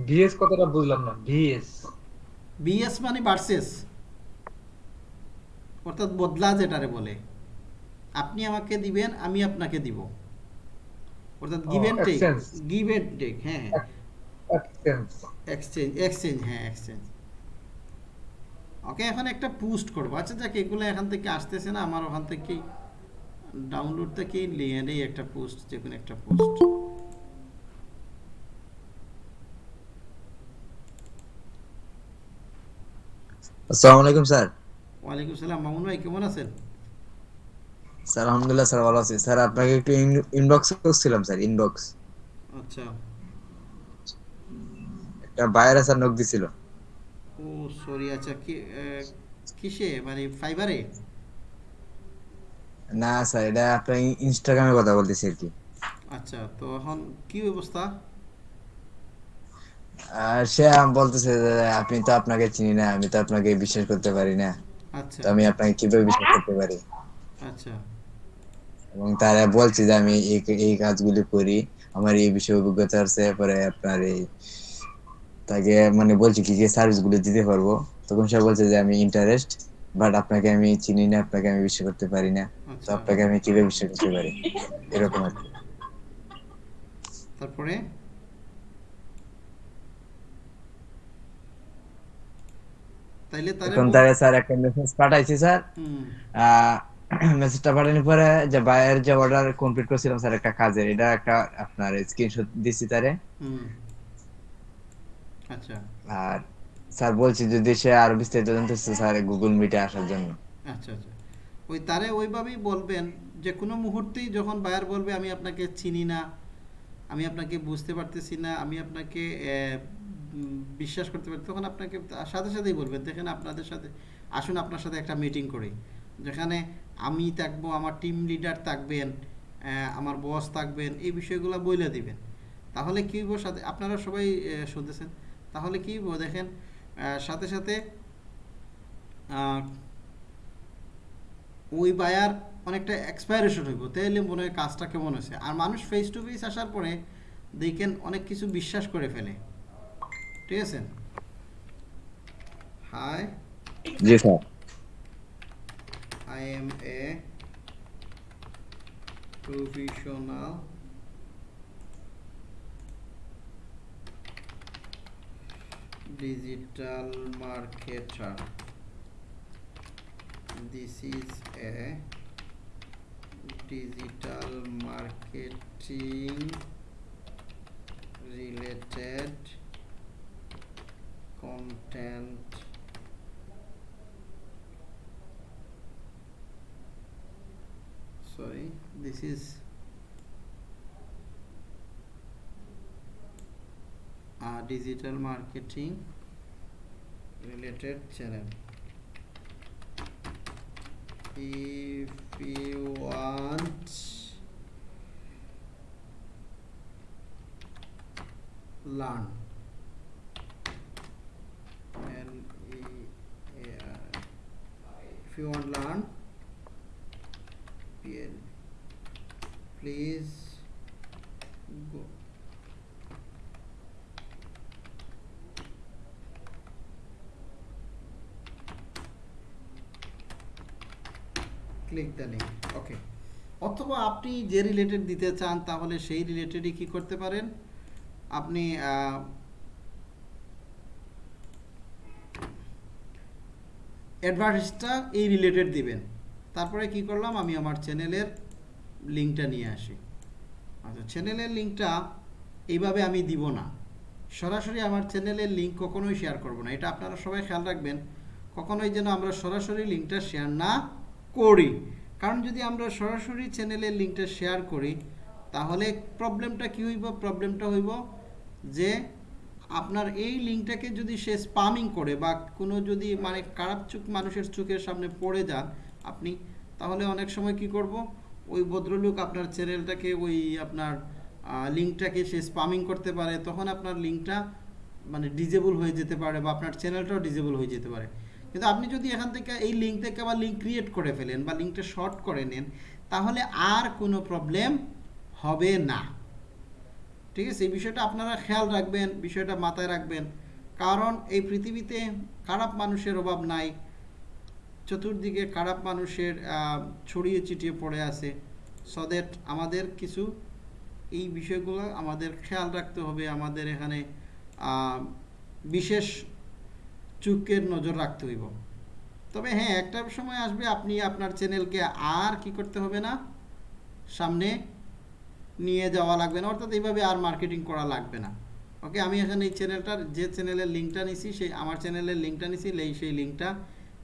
ভিএস কথাটা বুঝলাম না ভিএস বিএস মানে ভার্সেস অর্থাৎ বদলা যেটারে বলে। আপনি আমাকে দিবেন আমি আপনাকে দিব। অর্থাৎ give and take. Give and take হ্যাঁ। হ্যাঁ এক্সচেঞ্জ এক্সচেঞ্জ এক্সচেঞ্জ হ্যাঁ এক্সচেঞ্জ ওকে এখন একটা পোস্ট করব। আচ্ছা যাক এগুলো এখান থেকে আসতেছে না আমার ওখান থেকে ডাউনলোড থেকে নিয়ে একটা পোস্ট যে কোনো একটা পোস্ট আসসালামু আলাইকুম স্যার। ওয়ালাইকুম সালাম মামুন ভাই কেমন আছেন? স্যার আলহামদুলিল্লাহ স্যার ভালো আছি। স্যার আপনাকে একটু ইনবক্স করছিলাম স্যার ইনবক্স আচ্ছা। এটা বাইরে স্যার নক দিছিল। ও সরি আচ্ছা কি কিসে? মানে ফাইবারে না স্যার এটা আপনার ইনস্টাগ্রামে কথা বলতেছি আর কি। আচ্ছা তো এখন কি ব্যবস্থা সে বলতেছে আপনি তো আপনাকে চিনি না আমি তো আপনাকে বিশ্বাস করতে পারি না। আচ্ছা। তো আমি আপনাকে কীভাবে বিশ্বাস করতে পারি? আচ্ছা। এবং তারা বলছে যে আমি এই এই কাজগুলি করি আমার এই বিষয়ে অভিজ্ঞতা আছে পরে আপনার এই তাকে মানে বলছি কি কি সার্ভিসগুলো দিতে পারব। তখন সে বলছে যে আমি ইন্টারেস্ট বাট আপনাকে আমি চিনি না আপনাকে আমি বিশ্বাস করতে পারি না। তো আচ্ছা। আপনাকে আমি কীভাবে বিশ্বাস করতে পারি? এরকম আর কি। তারপরে? তাইলে বল- তারা স্যার একটা মেসেজ পাঠাইছি স্যার। মেসেজটা পাঠানোর পরে যে বাইরের যে অর্ডার কমপ্লিট করছিলাম স্যার একটা কাজের। এটা একটা আপনার স্ক্রিনশট দিছি তারে। হুম। আর স্যার বলছি যদি সে আরও বিস্তারিত জানতে স্যার গুগল মিটে আসার জন্য। আচ্ছা আচ্ছা। ওই তারে ওইভাবেই বলবেন যে কোনো মুহূর্তেই যখন বায়ার বলবে আমি আপনাকে চিনি না আমি আপনাকে বুঝতে পারতেছি না আমি আপনাকে বিশ্বাস করতে পারি তখন আপনাকে সাথে সাথেই বলবেন দেখেন আপনাদের সাথে আসুন আপনার সাথে একটা মিটিং করি। যেখানে আমি থাকব আমার টিম লিডার থাকবেন আহ, আমার বস থাকবেন এই বিষয়গুলো বইলে দিবেন। তাহলে কি সাথে? আপনারা সবাই শুনতেছেন? তাহলে কি দেখেন সাথে সাথে ওই বায়ার অনেকটা এক্সপায়ারেশন হইব। তাহলে মনে হয় কাজটা কেমন হয়েছে? আর মানুষ ফেস টু ফেস আসার পরে দেখেন অনেক কিছু বিশ্বাস করে ফেলে। ঠিক আছে? Hi G sir. I am a professional digital marketer. This is a digital marketing related content sorry this is a digital marketing related channel. If you want learn. And if you want learn Please click the link okay অথবা আপনি যে related দিতে চান, তাহলে সেই রিলেটেডই কি করতে পারেন? আপনি অ্যাডভার্টাইজটা এই রিলেটেড দিবেন। তারপরে কি করলাম? আমি আমার চ্যানেলের লিঙ্কটা নিয়ে আসি। আচ্ছা চ্যানেলের লিঙ্কটা এইভাবে আমি দিব না। সরাসরি আমার চ্যানেলের লিঙ্ক কখনোই শেয়ার করব না। এটা আপনারা সবাই খেয়াল রাখবেন। কখনোই যেন আমরা সরাসরি লিঙ্কটা শেয়ার না করি। কারণ যদি আমরা সরাসরি চ্যানেলের লিঙ্কটা শেয়ার করি, তাহলে প্রবলেমটা কি হইব? প্রবলেমটা হইব যে আপনার এই লিঙ্কটাকে যদি সে স্পামিং করে বা কোনো যদি মানে খারাপ চোখ মানুষের চোখের সামনে পড়ে যান আপনি, তাহলে অনেক সময় কি করব? ওই ভদ্রলোক আপনার চ্যানেলটাকে ওই আপনার লিঙ্কটাকে সে স্পামিং করতে পারে, তখন আপনার লিঙ্কটা মানে ডিজেবল হয়ে যেতে পারে বা আপনার চ্যানেলটাও ডিজেবল হয়ে যেতে পারে। কিন্তু আপনি যদি এখান থেকে এই লিঙ্ক থেকে আবার লিঙ্ক ক্রিয়েট করে ফেলেন বা লিঙ্কটা শর্ট করে নেন, তাহলে আর কোনো প্রবলেম হবে না। ঠিক আছে? এই বিষয়টা আপনারা খেয়াল রাখবেন, বিষয়টা মাথায় রাখবেন। কারণ এই পৃথিবীতে খারাপ মানুষের অভাব নাই। চতুর্দিকে খারাপ মানুষের ছড়িয়ে ছিটিয়ে পড়ে আছে। সো দ্যাট আমাদের কিছু এই বিষয়গুলো আমাদের খেয়াল রাখতে হবে আমাদের এখানে বিশেষ চুকের নজর রাখতে হইব। তবে হ্যাঁ একটা সময় আসবে আপনি আপনার চ্যানেলকে আর কি করতে হবে না? সামনে নিয়ে যাওয়া লাগবে না, অর্থাৎ এইভাবে আর মার্কেটিং করা লাগবে না। ওকে আমি এখানে এই চ্যানেলটার, যে চ্যানেলের লিঙ্কটা নিছি, সেই আমার চ্যানেলের লিঙ্কটা নিছি এই সেই লিঙ্কটা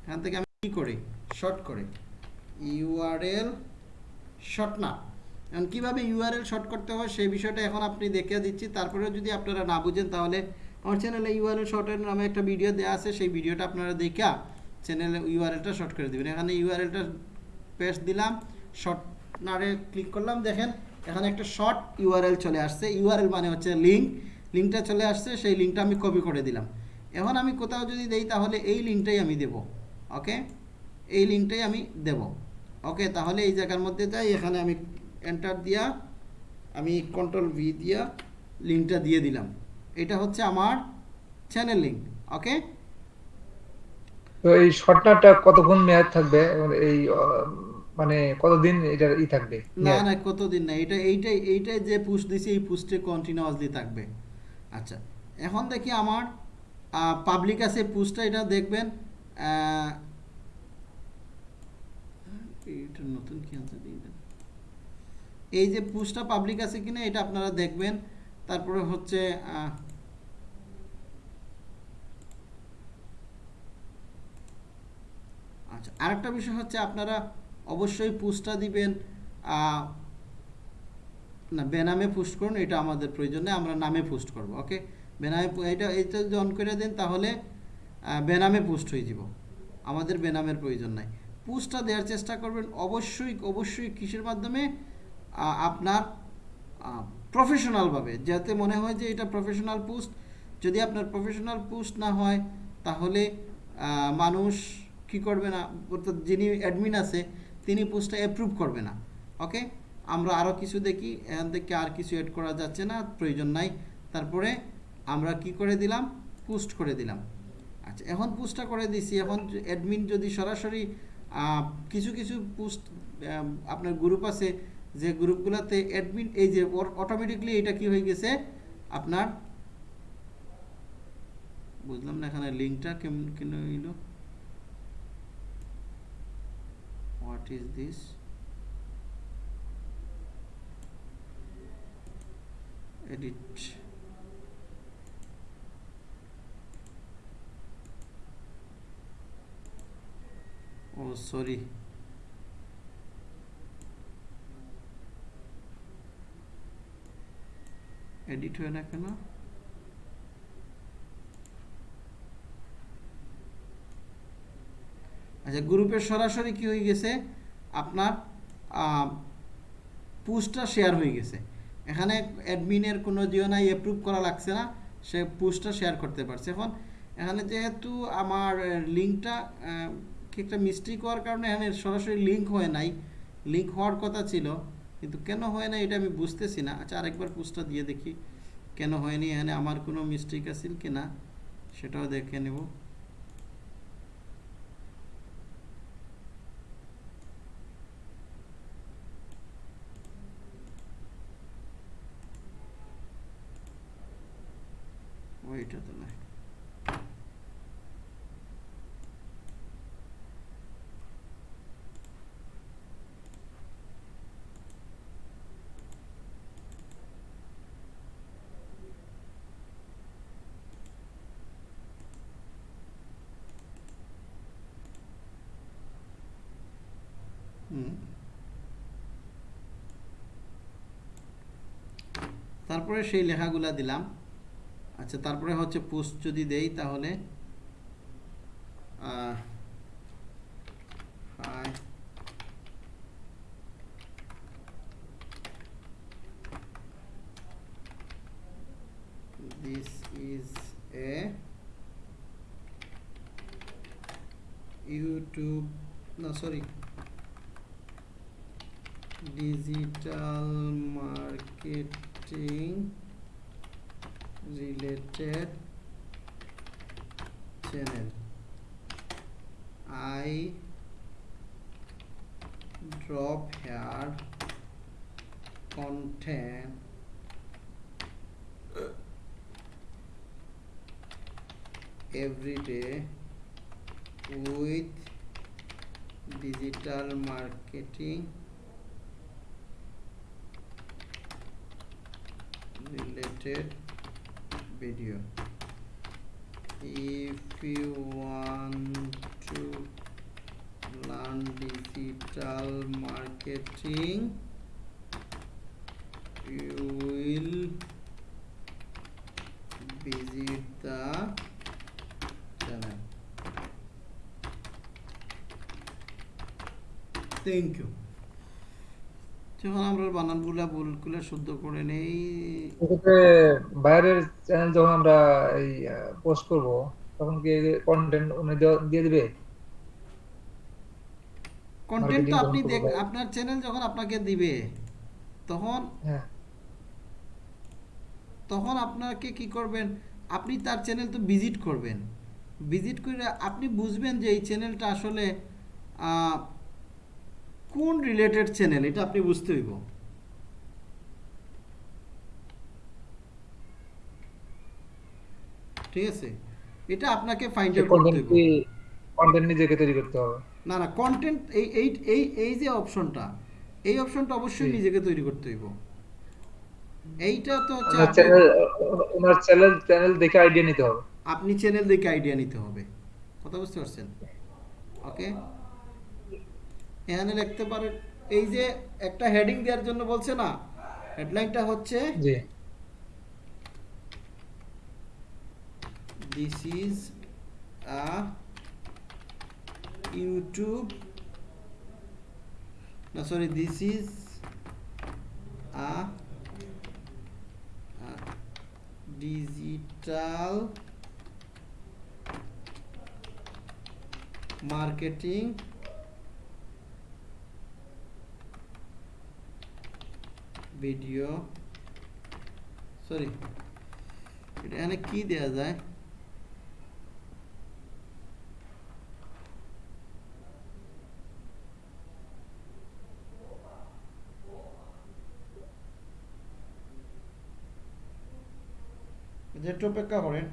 এখান থেকে আমি কী করি? শর্ট করে। ইউআরএল শর্ট না। এখন কীভাবে ইউআরএল শর্ট করতে হয়, সেই বিষয়টা এখন আপনি দেখিয়ে দিচ্ছি। তারপরেও যদি আপনারা না বুঝেন, তাহলে আমার চ্যানেলে ইউআরএল শর্টের নামে একটা ভিডিও দেওয়া আছে, সেই ভিডিওটা আপনারা দেখা চ্যানেলে ইউআরএলটা শর্ট করে দেবেন। এখানে ইউআরএলটা পেস্ট দিলাম শর্ট নারে ক্লিক করলাম, দেখেন এখানে একটা শর্ট ইউআরএল চলে আসছে। ইউআরএল মানে হচ্ছে লিঙ্ক লিঙ্কটা চলে আসছে, সেই লিঙ্কটা আমি কপি করে দিলাম। এখন আমি কোথাও যদি দেই, তাহলে এই লিঙ্কটাই আমি দেব ওকে এই লিঙ্কটাই আমি দেব ওকে তাহলে এই জায়গার মধ্যে যাই, এখানে আমি এন্টার দিয়া, আমি কন্ট্রোল ভি দিয়া লিঙ্কটা দিয়ে দিলাম। এটা হচ্ছে আমার চ্যানেল লিঙ্ক ওকে তো এই শর্টনারটা কতক্ষণ মেয়াদ থাকবে? এই মানে কতদিন এটার ই থাকবে? না না কতদিন না এটা এইটাই এইটাই যে পুস্ট দিছি এই পুস্টে কন্টিনিউয়াসলি থাকবে। আচ্ছা এখন দেখি আমার পাবলিক আছে পুস্টটা এটা দেখবেন এটা নতুন কি আছে দিয়ে দেন। এই যে পুস্টটা পাবলিক আছে কিনা এটা আপনারা দেখবেন। তারপরে হচ্ছে আচ্ছা আরেকটা বিষয় হচ্ছে আপনারা অবশ্যই পুস্টটা দিবেন না, বেনামে পোস্ট করুন, এটা আমাদের প্রয়োজন নেই, আমরা নামে পোস্ট করব, ওকে? বেনামে এটা এটা যদি অন করে দেন তাহলে বেনামে পোস্ট হয়ে যাব, আমাদের বেনামের প্রয়োজন নাই। পোস্টটা দেওয়ার চেষ্টা করবেন, অবশ্যই অবশ্যই কিসের মাধ্যমে? আপনার প্রফেশনালভাবে যাতে মনে হয় যে এটা প্রফেশনাল পোস্ট যদি আপনার প্রফেশনাল পোস্ট না হয়, তাহলে মানুষ কি করবে না, অর্থাৎ যিনি অ্যাডমিন আছে, তিনি পোস্টটা অ্যাপ্রুভ করবে না। ওকে আমরা আরও কিছু দেখি, এখান থেকে আর কিছু অ্যাড করা যাচ্ছে না, প্রয়োজন নাই। তারপরে আমরা কি করে দিলাম? পোস্ট করে দিলাম। আচ্ছা এখন পোস্টটা করে দিছি। এখন অ্যাডমিন যদি সরাসরি কিছু কিছু পোস্ট আপনার গ্রুপ আছে, যে গ্রুপগুলোতে অ্যাডমিন এই যে অটোমেটিকলি এটা কি হয়ে গেছে? আপনার, বুঝলাম না এখানে লিঙ্কটা কেমন কেন হইল? হোয়াট ইজ দিস এডিট ও সরি এডিট হয় না কেন? আচ্ছা গ্রুপে সরাসরি কি হয়ে গেছে? আপনার পোস্টটা শেয়ার হয়ে গেছে। এখানে অ্যাডমিনের কোনো জিও নাই অ্যাপ্রুভ করা লাগছে না। সে পোস্টটা শেয়ার করতে পারছে। এখন এখানে যেহেতু আমার লিঙ্কটা কি একটা মিস্টেক হওয়ার কারণে এখানে সরাসরি লিঙ্ক হয় নাই। লিঙ্ক হওয়ার কথা ছিল, কিন্তু কেন হয় না এটা আমি বুঝতেছি না। আচ্ছা আরেকবার পোস্টটা দিয়ে দেখি। কেন হয়নি? এখানে আমার কোনো মিস্টেক আছে কি না সেটাও দেখে নেব। ওইটা তো হুম। তারপরে সেই লেখাগুলা দিলাম আচ্ছা তারপরে হচ্ছে পোস্ট যদি দেই তাহলে দিস ইজ এ ইউটিউব না sorry digital marketing related channel i drop here content every day with digital marketing related video. If you want to learn digital marketing you will visit the channel. Thank you. যখন আমরা বানানগুলা ভুলগুলা শুদ্ধ করে নেই। বাইরের channel যখন আমরা এই post করব তখন কি কন্টেন্ট উনি দিয়ে দিবে? কন্টেন্ট তো আপনি দেখ আপনার চ্যানেল যখন আপনাকে দিবে তখন হ্যাঁ। তখন আপনাকে কি করবেন আপনি তার চ্যানেল তো ভিজিট করবেন। ভিজিট করে আপনি বুঝবেন যে এই চ্যানেলটা আসলে আহ, কোন রিলেটেড চ্যানেল এটা আপনি বুঝতে হইব। ঠিক আছে? এটা আপনাকে ফাইন্ড আউট করতে কি কন্টেন্ট নিজেকে তৈরি করতে হবে? না না কন্টেন্ট এই এই এই এই যে অপশনটা এই অপশনটা অবশ্যই। নিজেকে তৈরি করতে হইব। এইটা তো হচ্ছে চ্যানেল ওনার চ্যানেল চ্যানেল দেখে আইডিয়া নিতে হবে। আপনি চ্যানেল দেখে আইডিয়া নিতে হবে। কথা বুঝতে পারছেন? ওকে এখানে লিখতে পারেন এই যে একটা হেডিং দেওয়ার জন্য বলছে না হেডলাইনটা হচ্ছে জি। দিস ইজ আ ইউটিউব না sorry this is a digital marketing video sorry এটা এখানে কি দেয়া যায়? একটু অপেক্ষা করেন।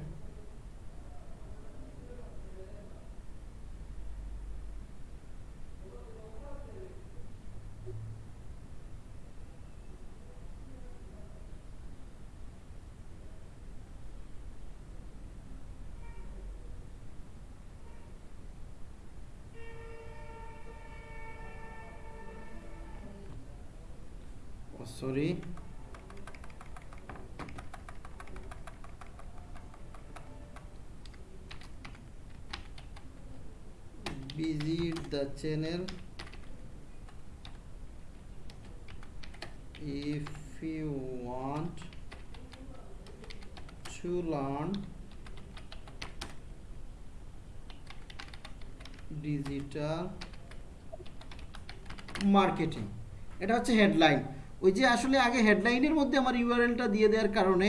করি। The channel if you want to learn digital marketing এটা হচ্ছে হেডলাইন ওই যে আসলে আগে হেডলাইনের মধ্যে আমার ইউআরএলটা দিয়ে দেওয়ার কারণে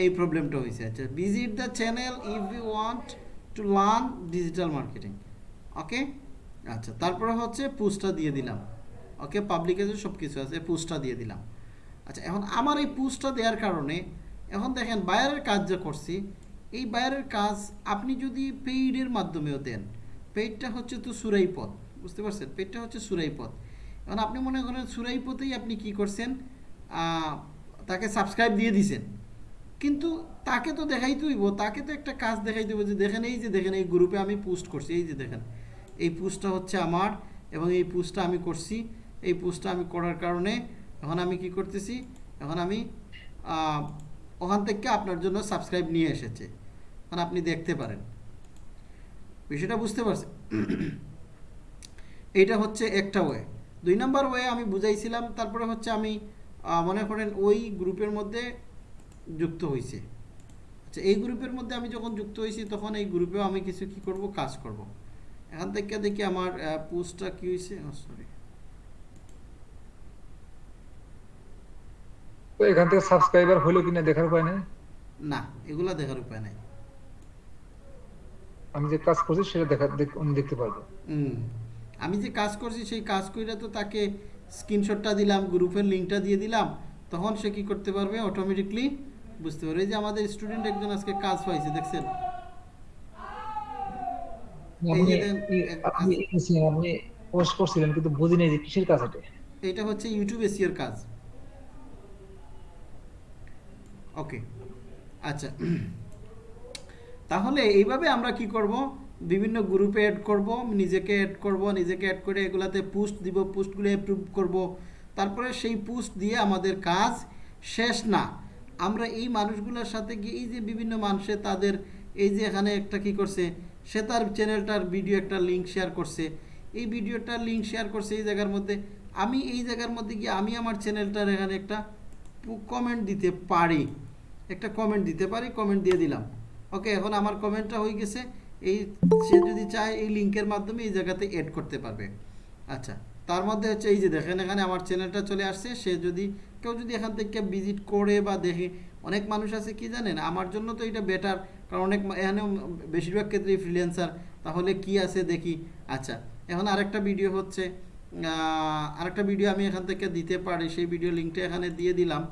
এই প্রবলেমটা হয়েছে। আচ্ছা visit the channel if you want to learn digital marketing okay আচ্ছা তারপরে হচ্ছে পুস্টটা দিয়ে দিলাম। ওকে পাবলিকে যে সব কিছু আছে পুস্টটা দিয়ে দিলাম। আচ্ছা এখন আমার এই পুস্টটা দেওয়ার কারণে, এখন দেখেন বায়ারের কাজ যা করছি, এই বায়ারের কাজ আপনি যদি পেইডের মাধ্যমেও দেন পেইডটা হচ্ছে তো সুরাই পথ, বুঝতে পারছেন? পেইডটা হচ্ছে সুরাই পথ। এখন আপনি মনে করেন সুরাই আপনি কি করছেন? তাকে সাবস্ক্রাইব দিয়ে দিছেন। কিন্তু তাকে তো দেখাইতে হইব, তাকে তো একটা কাজ দেখাই হইব যে দেখেন এই যে দেখেন, এই গ্রুপে আমি পোস্ট করছি, এই যে দেখেন। এই পোস্টটা হচ্ছে আমার এবং এই পোস্টটা আমি করছি। এই পোস্টটা আমি করার কারণে এখন আমি কি করতেছি? এখন আমি ওখান থেকে আপনার জন্য সাবস্ক্রাইব নিয়ে এসেছে। এখন আপনি দেখতে পারেন। বিষয়টা বুঝতে পারছেন? এইটা হচ্ছে একটা ওয়ে দুই নাম্বার ওয়ে আমি বুঝাইছিলাম তারপরে হচ্ছে আমি মনে করেন ওই গ্রুপের মধ্যে যুক্ত হয়েছে আচ্ছা এই গ্রুপের মধ্যে আমি যখন যুক্ত হয়েছি তখন এই গ্রুপেও আমি কিছু কি করব? কাজ করব। এখান থেকে দেখি আমার পোস্টটা কি হয়েছে সরি তো এখান থেকে সাবস্ক্রাইবার হলো কিনা দেখার উপায় নেই? না এগুলা দেখার উপায় নাই। আমি যে কাজ করছি সেটা দেখা দেখতে পারব। হুম আমি যে কাজ করছি সেই কাজ কইরা তো তাকে স্ক্রিনশটটা দিলাম গ্রুপের লিঙ্কটা দিয়ে দিলাম তখন সে কি করতে পারবে? অটোমেটিকলি বুঝতে পারবে। যে আমাদের স্টুডেন্ট একজন আজকে কাজ পাইছে দেখছেন? আপনি দেন, ই- এক- আপনি ই- আপনি পোস্ট করছিলেন কিন্তু বুঝি যে কিসের কাজ এটা? এটা হচ্ছে ইউটিউব এসিওর কাজ। ওকে আচ্ছা। তাহলে এইভাবে আমরা কি করব? বিভিন্ন গ্রুপে অ্যাড করব, নিজেকে অ্যাড করব, নিজেকে অ্যাড করে এগুলাতে পোস্ট দিব পোস্টগুলো অ্যাপ্রুভ করব। তারপরে সেই পোস্ট দিয়ে আমাদের কাজ শেষ না। আমরা এই মানুষগুলোর সাথে গিয়ে, এই যে বিভিন্ন মানুষে তাদের, এই যে এখানে একটা কি করছে, সে তার চ্যানেলটার ভিডিও একটা লিঙ্ক শেয়ার করছে। এই ভিডিওটা লিঙ্ক শেয়ার করছে এই জায়গার মধ্যে। আমি এই জায়গার মধ্যে গিয়ে আমি আমার চ্যানেলটার এখানে একটা কমেন্ট দিতে পারি। একটা কমেন্ট দিতে পারি কমেন্ট দিয়ে দিলাম। ওকে এখন আমার কমেন্টটা হয়ে গেছে। এই সে যদি চায় এই লিঙ্কের মাধ্যমে এই জায়গাতে এড করতে পারবে। আচ্ছা তার মধ্যে হচ্ছে এই যে দেখেন এখানে আমার চ্যানেলটা চলে আসছে। সে যদি, কেউ যদি এখান থেকে ভিজিট করে বা দেখে, অনেক মানুষ আছে কি জানেন? আমার জন্য তো এটা বেটার কারণ অনেক মা- এখানে বেশিরভাগ ক্ষেত্রেই ফ্রিল্যান্সার তাহলে কি আছে দেখি। আচ্ছা এখন আরেকটা ভিডিও হচ্ছে আরেকটা ভিডিও আমি এখান থেকে দিতে পারি। সেই ভিডিও লিঙ্কটা এখানে দিয়ে দিলাম।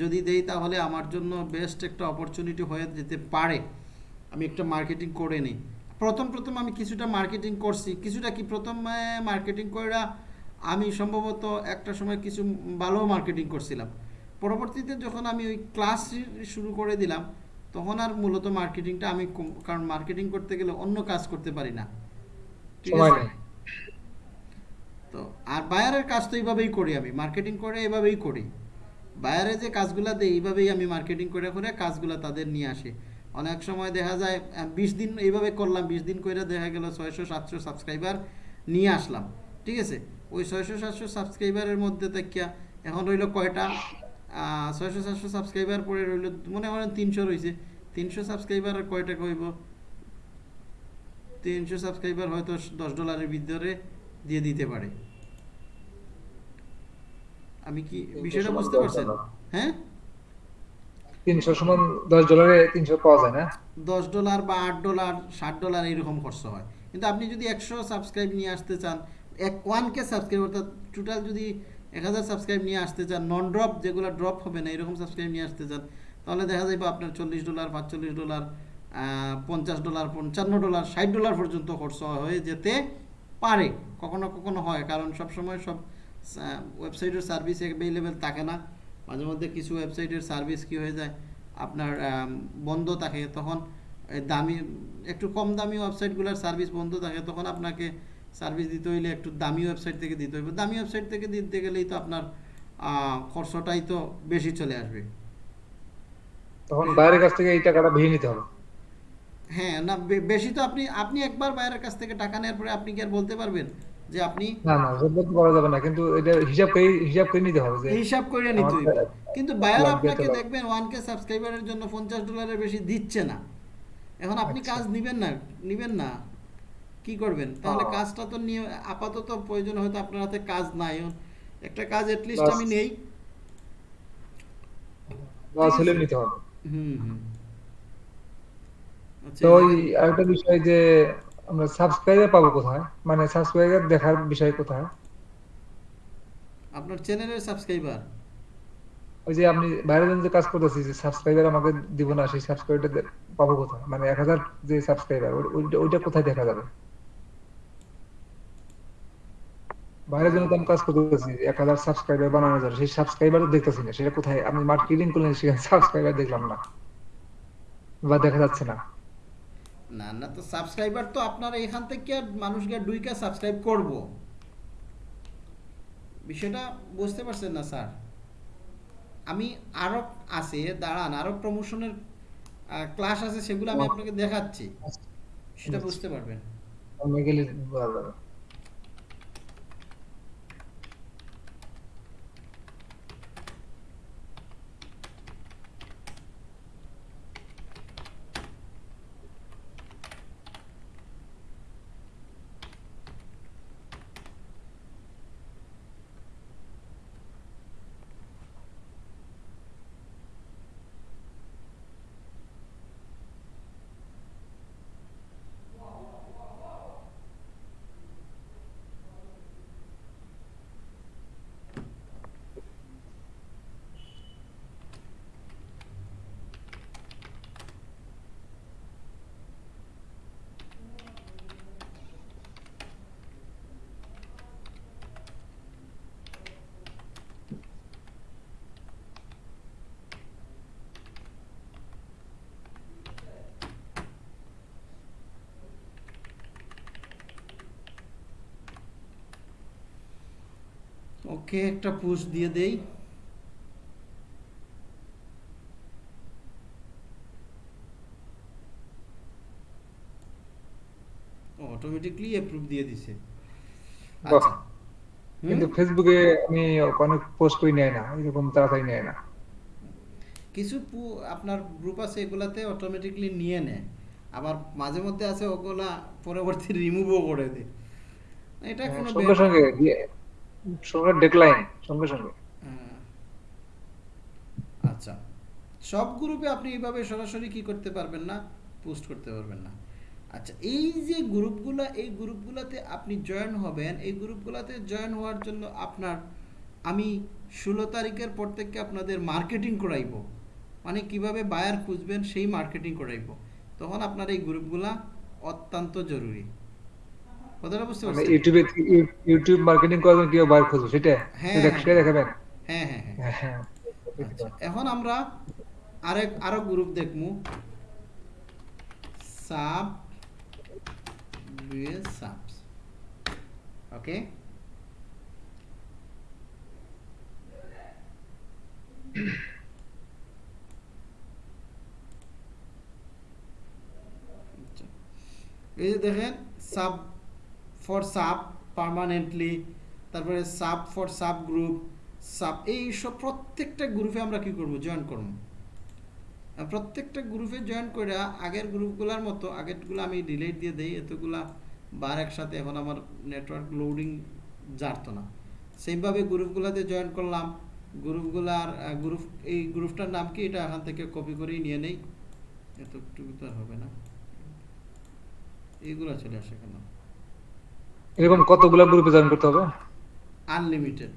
যদি দেই তাহলে আমার জন্য বেস্ট একটা অপরচুনিটি হয়ে যেতে পারে। আমি একটা মার্কেটিং করে নিই। প্রথম প্রথম আমি কিছুটা মার্কেটিং করছি। কিছুটা কি? প্রথম মার্কেটিং করে আমি সম্ভবত একটা সময় কিছু ভালো মার্কেটিং করছিলাম। পরবর্তীতে যখন আমি ওই ক্লাস শুরু করে দিলাম তখন আর মূলত মার্কেটিংটা আমি কারণ মার্কেটিং করতে গেলে অন্য কাজ করতে পারি না। ঠিক আছে? তো আর বায়ারের কাজ তো এইভাবেই করি আমি। মার্কেটিং করে এভাবেই করি। বায়ারে যে কাজগুলো দেয় এইভাবেই আমি মার্কেটিং করে করে কাজগুলো তাদের নিয়ে আসি। অনেক সময় দেখা যায় বিশ দিন এইভাবে করলাম বিশ দিন করে দেখা গেল ছয়শো সাতশো সাবস্ক্রাইবার নিয়ে আসলাম ঠিক আছে? ওই ছয়শো সাতশো সাবস্ক্রাইবারের মধ্যে দেখিয়া এখন রইল কয়টা? ছয়শো সাতশো সাবস্ক্রাইবার পরে রইল মনে করেন তিনশো রয়েছে তিনশো সাবস্ক্রাইবার আর কয়টা কইব? তিনশো সাবস্ক্রাইবার হয়তো দশ ডলারের ভিতরে দিয়ে দিতে পারে। আমি কি বিষয়টা বুঝতে পারছেন? হ্যাঁ? তিনশো সমান দশ ডলারে তিনশো পাওয়া যায় না? দশ ডলার বা ডলার ষাট ডলার এইরকম খরচ হয়। কিন্তু আপনি যদি একশো সাবস্ক্রাইব নিয়ে আসতে চান, এক সাবস্ক্রাইব অর্থাৎ টোটাল যদি এক হাজার সাবস্ক্রাইব নিয়ে আসতে চান নন ড্রপ যেগুলো ড্রপ হবে না, এরকম সাবস্ক্রাইব নিয়ে আসতে চান, তাহলে দেখা যাবে আপনার চল্লিশ ডলার পাঁচচল্লিশ ডলার পঞ্চাশ ডলার পঞ্চান্ন ডলার ষাট ডলার পর্যন্ত খরচ হয়ে যেতে পারে। কখনো কখনো হয়, কারণ সবসময় সব ওয়েবসাইটের সার্ভিস অ্যাভেলেবেল থাকে না। মাঝে মধ্যে কিছু ওয়েবসাইটের সার্ভিস কি হয়ে যায়? আপনার বন্ধ থাকে তখন দামি একটু কম দামি ওয়েবসাইটগুলোর সার্ভিস বন্ধ থাকে তখন আপনাকে সার্ভিস দিতে হইলে একটু দামি ওয়েবসাইট থেকে দিতে হইবে। দামি ওয়েবসাইট থেকে দিতে গেলেই তো আপনার খরচটাই তো বেশি চলে আসবে। তখন বাইরের কাছ থেকে এই টাকাটা ভেঙে নিতে হবে। হ্যাঁ না বেশি তো আপনি আপনি একবার বাইরের কাছ থেকে টাকা নেওয়ার পরে আপনি কি আর বলতে পারবেন? যে আপনি না না তো করা যাবে না কিন্তু এটা হিসাব করে হিসাব করে নিতে হবে যে হিসাব করে নিতে হইবে। কিন্তু বায়ার আপনাকে দেখবেন ওয়ান কে সাবস্ক্রাইবারের জন্য পঞ্চাশ ডলারের বেশি দিচ্ছে না। এখন আপনি আচ্ছা। কাজ নিবেন না নিবেন না। কি করবেন? তাহলে কাজটা তো নিয়ে আপাতত প্রয়োজন হয়তো আপনার হাতে কাজ নাই। একটা কাজ এট লিস্ট আমি নেই। লস হলে নিতে হবে। হুম হুম। আচ্ছা তো ওই আরেকটা বিষয় যে আমরা সাবস্ক্রাইবার পাবো কোথায়? মানে সাবস্ক্রাইবার দেখার বিষয় কোথায়? আপনার চ্যানেলের সাবস্ক্রাইবার ওই যে আপনি বাইরে যে কাজ করতেছি যে সাবস্ক্রাইবার আমাকে দিব না সেই সাবস্ক্রাইবারটা পাবো কোথায়? মানে এক হাজার যে সাবস্ক্রাইবার ওইটা কোথায় দেখা যাবে? বাইরে জন্য তো আমি কাজ করতেছি এক হাজার সাবস্ক্রাইবার বানানো যাবে সেই সাবস্ক্রাইবার দেখতেছি না সেটা কোথায়? আমি মার্কেটিং করলে সেখানে সাবস্ক্রাইবার দেখলাম না। বা দেখা যাচ্ছে না। না না তো সাবস্ক্রাইবার তো আপনার এখান থেকে আর মানুষকে দুইটা সাবস্ক্রাইব করব। বিষয়টা বুঝতে পারছেন না স্যার। আমি আরও আছে দাঁড়ান আরও প্রমোশনের ক্লাস আছে সেগুলো আমি আপনাকে দেখাচ্ছি। সেটা বুঝতে পারবেন আমি গেলে বোঝা যাবে ওকে একটা পুশ দিয়ে দেই। অটোমেটিকলি অ্যাপ্রুভ দিয়ে দিছে। আচ্ছা। কিন্তু ফেসবুকে আমি অনেক পোস্ট করি নেয় না এরকম তাড়াতাড়ি নেয় না। কিছু আপনার গ্রুপ আছে এগুলাতে অটোমেটিকলি নিয়ে নেয়। আবার মাঝে মধ্যে আছে ওগুলা পরবর্তী রিমুভও করে দেয়। এটা কোনো হ্যাঁ, সঙ্গে সঙ্গে দিয়ে- সঙ্গে সঙ্গে সঙ্গে। আচ্ছা। সব গ্রুপে আপনি এইভাবে সরাসরি কি করতে পারবেন না পোস্ট করতে পারবেন না। আচ্ছা এই যে এই আপনি জয়েন হবেন, এই গ্রুপগুলাতে জয়েন হওয়ার জন্য আপনার, আমি ষোলো তারিখের পর থেকে আপনাদের মার্কেটিং করাইবো। মানে কীভাবে বায়ার খুঁজবেন, সেই মার্কেটিং করাইবো। তখন আপনার এই গ্রুপগুলা অত্যন্ত জরুরি। কথাটা বুঝতে মানে পারছেন ইউটিউবে ইউটিউব মার্কেটিং করার জন্য কীভাবে বাইর খুঁজবো সেটা? হ্যাঁ, সেটা হ্যাঁ। দেখাবেন? হ্যাঁ হ্যাঁ হ্যাঁ। হ্যাঁ হ্যাঁ। আচ্ছা, এখন আমরা আরেক আরও গ্রুপ দেখমু সাব ডুয়েল সাবস ওকে। এই যে দেখেন সাব ফর সাব পার্মানেন্টলি তারপরে sub for sub group sub এই সব প্রত্যেকটা গ্রুপে আমরা কি করব? জয়েন করব। প্রত্যেকটা গ্রুপে জয়েন করে আগের গ্রুপগুলোর মতো, আগেরগুলো আমি ডিলেট দিয়ে দেই, এতগুলা বার একসাথে এখন আমার নেটওয়ার্ক লোডিং জানতো না। সেইভাবে গ্রুপগুলোতে জয়েন করলাম। গ্রুপগুলার গ্রুপ এই গ্রুপটার নাম কি? এটা এখান থেকে কপি করেই নিয়ে নেই। এতটুকু তো হবে না। এইগুলো চলে আসে কেন? এরকম কতগুলা গ্রুপে জয়েন করতে হবে? আনলিমিটেড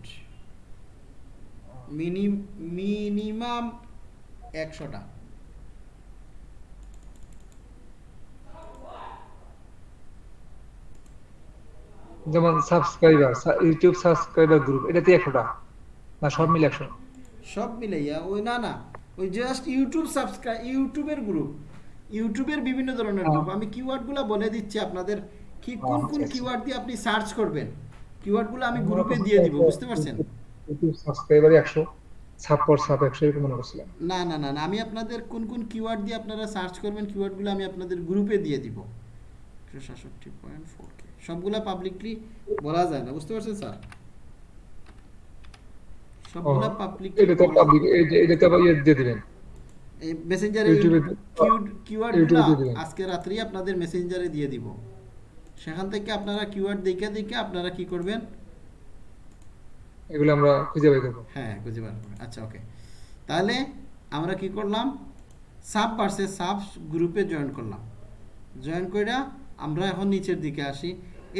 মিনি মিনিমাম একশোটা। যেমন সাবস্ক্রাইবার ইউটিউব সাবস্ক্রাইবার গ্রুপ এটাতে একশোটা? না সব মিলে একশো? সব মিলাইয়া ওই না না ওই জাস্ট ইউটিউব সাবস্ক্রাইব ইউটিউবের গ্রুপ ইউটিউবের বিভিন্ন ধরনের হ্যাঁ। গ্রুপ আমি কিওয়ার্ডগুলো বলে দিচ্ছি আপনাদের। কি কোন কোন আচ্ছা, আচ্ছা। কিওয়ার্ড দিয়ে আপনি সার্চ করবেন? কিওয়ার্ডগুলো আমি গ্রুপে দিয়ে দিব বুঝতে পারছেন? সাবস্ক্রাইবার একশো সাব পর সাব একশো এরকম মনে করছিলাম। না না না আমি আপনাদের কোন কোন কিওয়ার্ড দিয়ে আপনারা সার্চ করবেন কিওয়ার্ডগুলো আমি আপনাদের গ্রুপে দিয়ে দিব। একশো সাতষট্টি পয়েন্ট ফোর কে সবগুলা পাবলিকলি বলা যায় না বুঝতে পারছেন স্যার? সবগুলা পাবলিকলি এটা তো পাবলিক এটাতে আবার ইয়ে দিয়ে দিবেন। এই মেসেঞ্জারে কিওয়ার্ডগুলো। আজকে রাত্রেই আপনাদের মেসেঞ্জারে দিয়ে দিব। সেখান থেকে আপনারা কিওয়ার্ড দেখে দেখে আপনারা কি করবেন? এগুলো আমরা খুঁজে বের করব। হ্যাঁ বুঝতে পারবেন আচ্ছা ওকে তাহলে আমরা কি করলাম? সাব পার্সে সাব গ্রুপে জয়েন করলাম। জয়েন করে আমরা এখন নিচের দিকে আসি।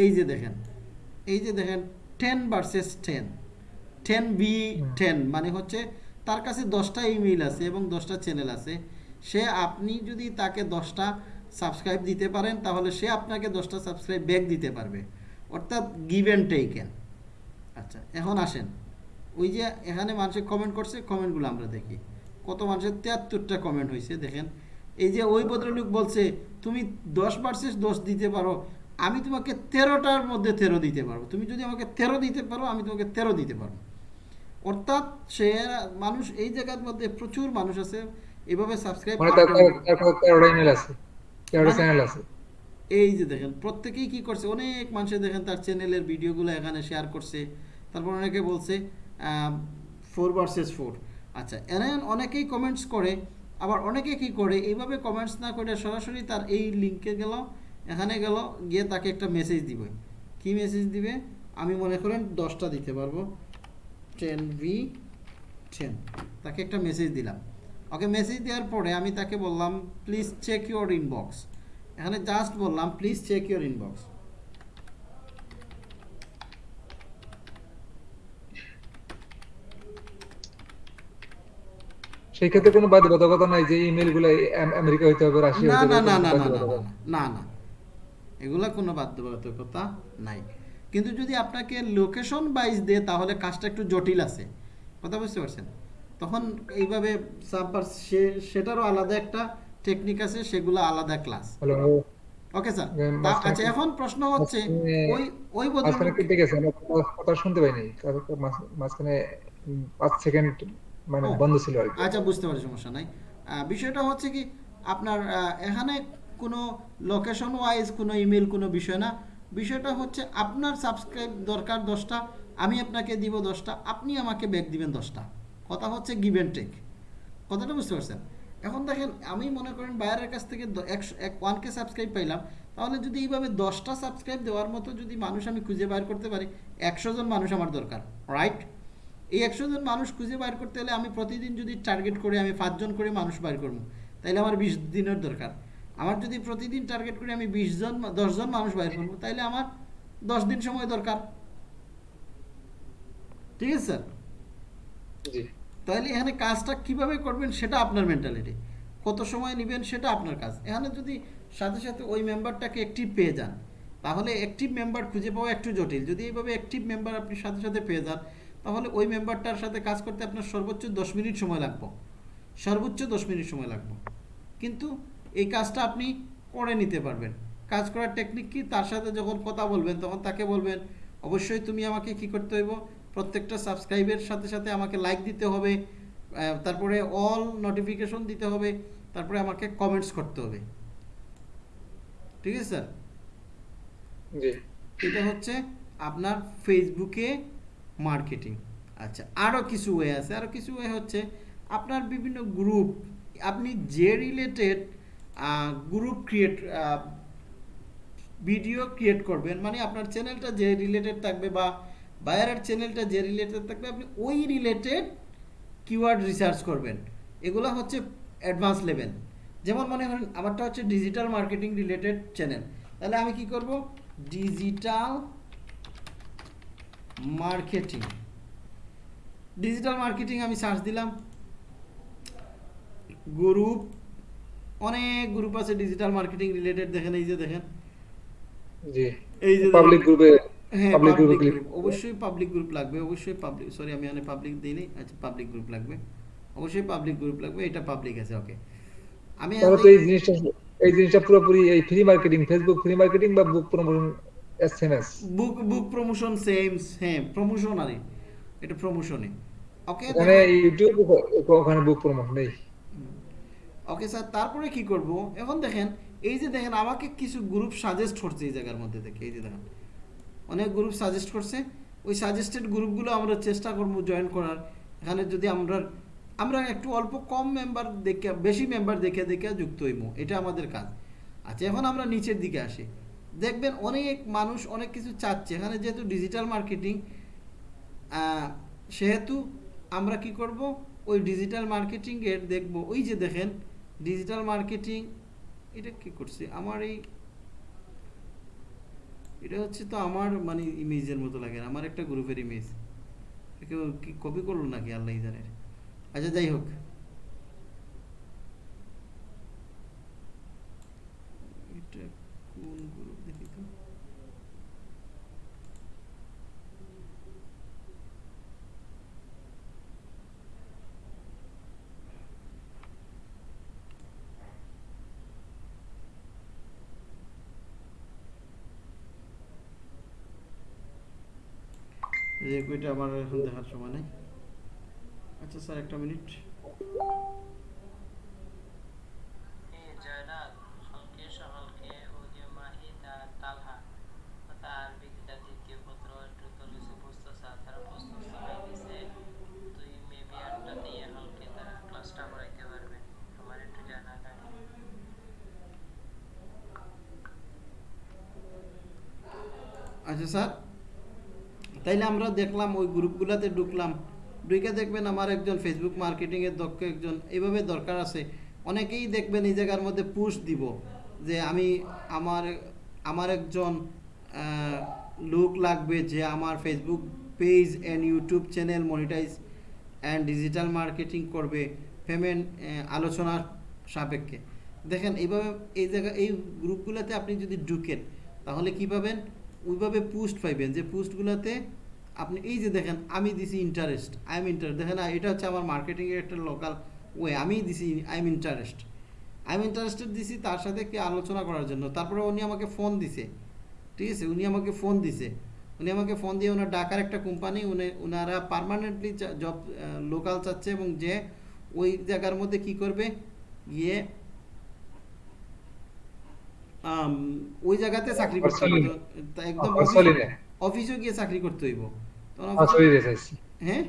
এই যে দেখেন এই যে দেখেন ten versus ten ten B ten মানে হচ্ছে তার কাছে দশটা ইমেইল আছে এবং দশটা চ্যানেল আছে। সে আপনি যদি তাকে দশটা সাবস্ক্রাইব দিতে পারেন তাহলে সে আপনাকে দশটা সাবস্ক্রাইব ব্যাক দিতে পারবে অর্থাৎ গিভ অ্যান্ড টেকেন আচ্ছা এখন আসেন ওই যে এখানে মানুষে কমেন্ট করছে কমেন্টগুলো আমরা দেখি কত মানুষের তিয়াত্তরটা কমেন্ট হয়েছে দেখেন এই যে ওই ভদ্রলোক বলছে তুমি দশ পার্সেন্ট দোষ দিতে পারো আমি তোমাকে তেরোটার মধ্যে তেরো দিতে পারব তুমি যদি আমাকে তেরো দিতে পারো আমি তোমাকে তেরো দিতে পারব অর্থাৎ সে মানুষ এই জায়গার মধ্যে প্রচুর মানুষ আছে এভাবে সাবস্ক্রাইব তেরোটা চ্যানেল আছে। এই যে দেখেন প্রত্যেকেই কি করছে? অনেক মানুষে দেখেন তার চ্যানেলের ভিডিওগুলো এখানে শেয়ার করছে। তারপর অনেকে বলছে ফোর ভার্সেস ফোর আচ্ছা এনে অনেকেই কমেন্টস করে আবার অনেকে কি করে? এইভাবে কমেন্টস না করে সরাসরি তার এই লিঙ্কে গেল এখানে গেল গিয়ে তাকে একটা মেসেজ দিবে। কি মেসেজ দিবে? আমি মনে করেন দশটা দিতে পারব। টেন ভি টেন তাকে একটা মেসেজ দিলাম। ওকে মেসেজ দেওয়ার পরে আমি তাকে বললাম প্লিজ চেক ইউর ইনবক্স এখানে জাস্ট বললাম প্লিজ চেক ইউর ইনবক্স সেই ক্ষেত্রে কোনো বাধ্যবাধকতা নাই যে ইমেলগুলো আমেরিকা হইতে হবে রাশিয়া না না না না না না না, না না। এগুলা কোনো বাধ্যবাধকতা নাই। কিন্তু যদি আপনাকে লোকেশন বাইজ দেয় তাহলে কাজটা একটু জটিল আছে। কথা বুঝতে পারছেন? তখন এইভাবে সাববার সেটারও আলাদা একটা টেকনিক আছে সেগুলো আলাদা ক্লাস ওকে স্যার আচ্ছা এখন প্রশ্ন হচ্ছে ওই ওই ভদ্রলোক কেটে গেছে আমরা কথা- শুনতে পাইনি। মাঝখানে উম, পাঁচ সেকেন্ড মানে বন্ধ ছিল আর কি। আচ্ছা বুঝতে পারি সমস্যা নাই। বিষয়টা হচ্ছে কি আপনার এখানে কোনো লোকেশন ওয়াইজ কোনো ইমেল কোনো বিষয় না। বিষয়টা হচ্ছে আপনার সাবস্ক্রাইব দরকার দশটা আমি আপনাকে দিব দশটা আপনি আমাকে ব্যাক দিবেন দশটা। কথা হচ্ছে গিভ অ্যান্ড টেক কথাটা বুঝতে পারছেন? এখন দেখেন, আমি মনে করেন বায়ারের কাছ থেকে একশো এক ওয়ানকে সাবস্ক্রাইব পাইলাম, তাহলে যদি এইভাবে দশটা সাবস্ক্রাইব দেওয়ার মতো যদি মানুষ আমি খুঁজে বাইর করতে পারি, একশো জন মানুষ আমার দরকার রাইট এই একশো জন মানুষ খুঁজে বাইর করতে হলে আমি প্রতিদিন যদি টার্গেট করে আমি পাঁচজন করে মানুষ বাইর করব, তাইলে আমার বিশ দিনের দরকার। আমার যদি প্রতিদিন টার্গেট করে আমি বিশ জন দশজন মানুষ বাইর করব, তাইলে আমার দশ দিন সময় দরকার। ঠিক আছে, স্যার? তাহলে এখানে কাজটা কীভাবে করবেন সেটা আপনার মেন্টালিটি কত সময় নেবেন সেটা আপনার কাজ। এখানে যদি সাথে সাথে ওই মেম্বারটাকে অ্যাক্টিভ পেয়ে যান, তাহলে অ্যাক্টিভ মেম্বার খুঁজে পাওয়া একটু জটিল। যদি এইভাবে অ্যাক্টিভ মেম্বার আপনি সাথে সাথে পেয়ে যান, তাহলে ওই মেম্বারটার সাথে কাজ করতে আপনার সর্বোচ্চ দশ মিনিট সময় লাগবে। সর্বোচ্চ দশ মিনিট সময় লাগবে। কিন্তু এই কাজটা আপনি করে নিতে পারবেন। কাজ করার টেকনিক কি? তার সাথে যখন কথা বলবেন, তখন তাকে বলবেন, অবশ্যই তুমি আমাকে কি করতে হইব? প্রত্যেকটা সাবস্ক্রাইবের সাথে সাথে আমাকে লাইক দিতে হবে তারপরে অল নোটিফিকেশন দিতে হবে তারপরে আমাকে কমেন্টস করতে হবে। ঠিক আছে স্যার জি। এটা হচ্ছে আপনার ফেসবুকে মার্কেটিং আচ্ছা আরও কিছু ওয়ে আছে। আরও কিছু ওয়ে হচ্ছে আপনার বিভিন্ন গ্রুপ আপনি যে related group create video create করবেন মানে আপনার চ্যানেলটা যে রিলেটেড থাকবে বা বায়ারের চ্যানেলটা যে রিলেটেড থাকবে আপনি ওই রিলেটেড কিওয়ার্ড রিসার্চ করবেন। এগুলো হচ্ছে অ্যাডভান্স লেভেল যেমন মনে করেন আমারটা হচ্ছে ডিজিটাল মার্কেটিং রিলেটেড চ্যানেল তাহলে আমি কি করব? ডিজিটাল মার্কেটিং ডিজিটাল মার্কেটিং আমি সার্চ দিলাম। গ্রুপ অনেক গ্রুপ আছে ডিজিটাল মার্কেটিং রিলেটেড দেখেন এই যে দেখেন। জি। এই যে পাবলিক গ্রুপে হ্যাঁ Public group এ পাবলিক গ্রুপ অবশ্যই পাবলিক গ্রুপ লাগবে অবশ্যই পাবলিক সরি আমি এখানে পাবলিক দিইনি আচ্ছা পাবলিক গ্রুপ লাগবে অবশ্যই পাবলিক গ্রুপ লাগবে এটা পাবলিক আছে ওকে আমি তো এই জিনিসটা এই জিনিসটা পুরোপুরি এই free marketing Facebook free marketing বা book promotion SMS book book promotion same হ্যাঁ প্রমোশন এটা প্রমোশনে ওকে এখানে ইউটিউব ওখানে বুক প্রমোশন নেই ওকে স্যার তারপরে কি করব? এখন দেখেন এই যে দেখেন আমাকে কিছু গ্রুপ সাজেস্ট করছে এই জায়গার মধ্যে থেকে এই যে দেখেন। অনেক গ্রুপ সাজেস্ট করছে। ওই সাজেস্টেড গ্রুপগুলো আমরা চেষ্টা করব জয়েন করার। এখানে যদি আমরা আমরা একটু অল্প কম মেম্বার দেখে, বেশি মেম্বার দেখে দেখে যুক্ত হইব। এটা আমাদের কাজ। আচ্ছা এখন আমরা নিচের দিকে আসি। দেখবেন অনেক মানুষ অনেক কিছু চাচ্ছে। এখানে যেহেতু ডিজিটাল মার্কেটিং সেহেতু আমরা কি করব? ওই ডিজিটাল মার্কেটিংয়ের দেখব। ওই যে দেখেন ডিজিটাল মার্কেটিং এটা কি করছে? আমার এই এটা হচ্ছে তো আমার মানে ইমেজের মতো লাগে আমার একটা গ্রুপের ইমেজ কেউ কি কপি করল নাকি আল্লাহ জানের আচ্ছা যাই হোক এটা কোন গ্রুপ দেখি তো যে কইটা আমার এখন দেখার সময় নেই। আচ্ছা স্যার একটা মিনিট। আচ্ছা স্যার তাইলে আমরা দেখলাম ওই গ্রুপগুলোতে ঢুকলাম। ঢুকে দেখবেন আমার একজন ফেসবুক মার্কেটিংয়ের দক্ষ একজন এইভাবে দরকার আছে। অনেকেই দেখবেন এই জায়গার মধ্যে পুশ দিব যে আমি আমার আমার একজন লোক লাগবে যে আমার Facebook page and YouTube channel monetize and digital marketing করবে পেমেন্ট আলোচনার সাপেক্ষে। দেখেন, এইভাবে এই জায়গা, এই গ্রুপগুলোতে আপনি যদি ঢুকেন, তাহলে কী পাবেন? ওইভাবে পোস্ট পাইবেন যে পোস্টগুলোতে আপনি এই যে দেখেন, আমি দিছি ইন্টারেস্ট আই এম ইন্টারেস্ট দেখেন এটা হচ্ছে আমার মার্কেটিংয়ের একটা লোকাল ওয়ে আমি দিছি I am interest I am interested দিছি তার সাথে কি আলোচনা করার জন্য। তারপরে উনি আমাকে ফোন দিছে। ঠিক আছে? উনি আমাকে ফোন দিছে। উনি আমাকে ফোন দিয়ে ওনার ডাকার একটা কোম্পানি উনি ওনারা পারমানেন্টলি জব লোকাল চাচ্ছে এবং যে ওই জায়গার মধ্যে কি করবে? গিয়ে ওই জায়গাতে চাকরি করতে হবে। একদম অফিস- গিয়ে চাকরি করতে হইব। হ্যাঁ?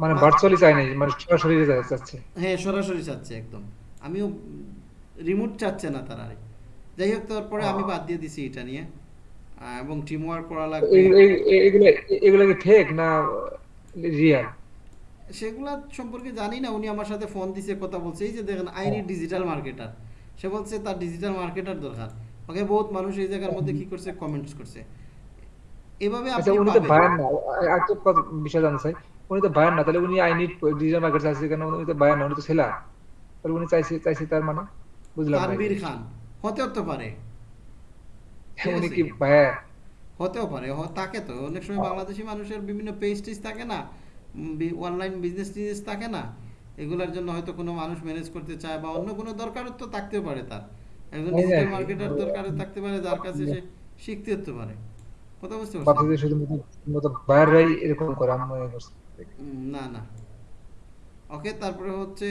মানে ভার্চুয়ালি চাই নাই মানে সরাসরি যাচ্ছে হ্যাঁ সরাসরি চাচ্ছে একদম। আমিও রিমোট চাচ্ছে না তারা যাই হোক তারপরে আমি বাদ দিয়ে দিছি এটা নিয়ে। এবং টিম ওয়ার্ক করা লাগবে। এগুলো এগুলো কি ফেক না রিয়াল সেগুলা সম্পর্কে জানি না উনি আমার সাথে ফোন দিছে কথা বলছে। এই যে দেখেন আইনি ডিজিটাল মার্কেটার সে বলছে তার ডিজিটাল মার্কেটার দরকার। ওকে বহুত মানুষ এই জায়গার মধ্যে কি করছে? কমেন্টস করছে। এভাবে আচ্ছা আপনি উনি তো। বায়ান না। একটা বিষয় জানতে চাই। উনি তো বায়ান না তাহলে উনি আই নিড ডিজিটাল মার্কেট চাইছে কেন? উনি তো বায়ান না উনি তো ছেলা। তাহলে উনি চাইছে চাইছে তার মানে? বুঝলাম তানভীর খান। হতেও তো পারে। উনি কি বায়ান হতেও পারে। থাকে তো। অনেক সময় বাংলাদেশি মানুষের বিভিন্ন পেজ টেজ থাকে না? অনলাইন বিজনেস টিজনেস থাকে না? এগুলোর জন্য হয়তো কোনো মানুষ ম্যানেজ করতে চায় বা অন্য কোনো দরকারও তো থাকতেও পারে তার। একজন ডিজিটাল। মার্কেটার দরকার থাকতে পারে যার কাছে সে শিখতে হতে পারে। কথা বুঝতে পারছেন? শুধুমাত্র শুধুমাত্র বায়াররাই এরকম করে আমি না না। ওকে তারপরে হচ্ছে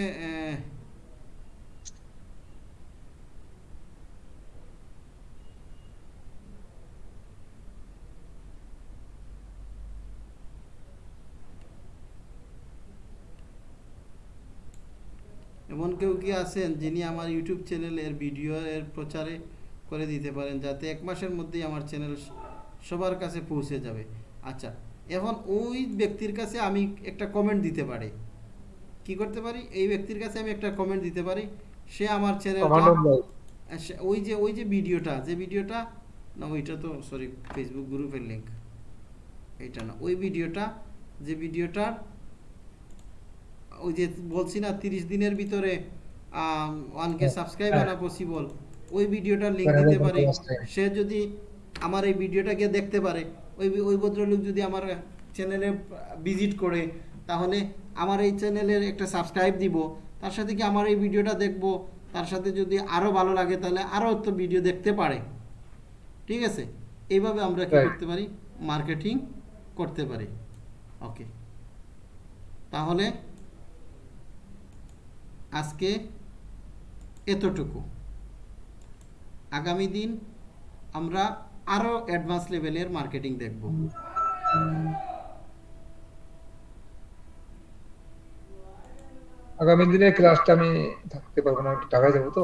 এমন কেউ কি আছেন যিনি আমার ইউটিউব চ্যানেলের ভিডিও এর প্রচারে করে দিতে পারেন যাতে এক মাসের মধ্যেই আমার চ্যানেল সবার কাছে পৌঁছে যাবে? আচ্ছা এখন ওই ব্যক্তির কাছে আমি একটা কমেন্ট দিতে পারি। কি করতে পারি? এই ব্যক্তির কাছে আমি একটা কমেন্ট দিতে পারি। সে আমার চ্যানেলটা ওই যে ওই যে ভিডিওটা যে ভিডিওটা না ওইটা তো সরি ফেসবুক গ্রুপের লিঙ্ক এইটা না ওই ভিডিওটা যে ভিডিওটার ওই যে বলছি না তিরিশ দিনের ভিতরে ওয়ান সাবস্ক্রাইব আনা পসিবল ওই ভিডিওটার লিংক হ্যাঁ, দিতে হ্যাঁ, পারি। হ্যাঁ। সে যদি আমার এই ভিডিওটাকে দেখতে পারে ওই ওই ভদ্রলোক যদি আমার চ্যানেলে ভিজিট করে তাহলে আমার এই চ্যানেলের একটা সাবস্ক্রাইব দিব। তার সাথে কি আমার এই ভিডিওটা দেখব? তার সাথে যদি আরও ভালো লাগে তাহলে আরও তো ভিডিও দেখতে পারে। ঠিক আছে? এইভাবে আমরা কি করতে পারি? মার্কেটিং করতে পারি। ওকে তাহলে আজকে এতটুকু। আগামী দিন আমরা আরও অ্যাডভান্স লেভেলের মার্কেটিং দেখব। আগামী দিনের ক্লাসটা আমি থাকতে পারব না ঢাকায় যাব তো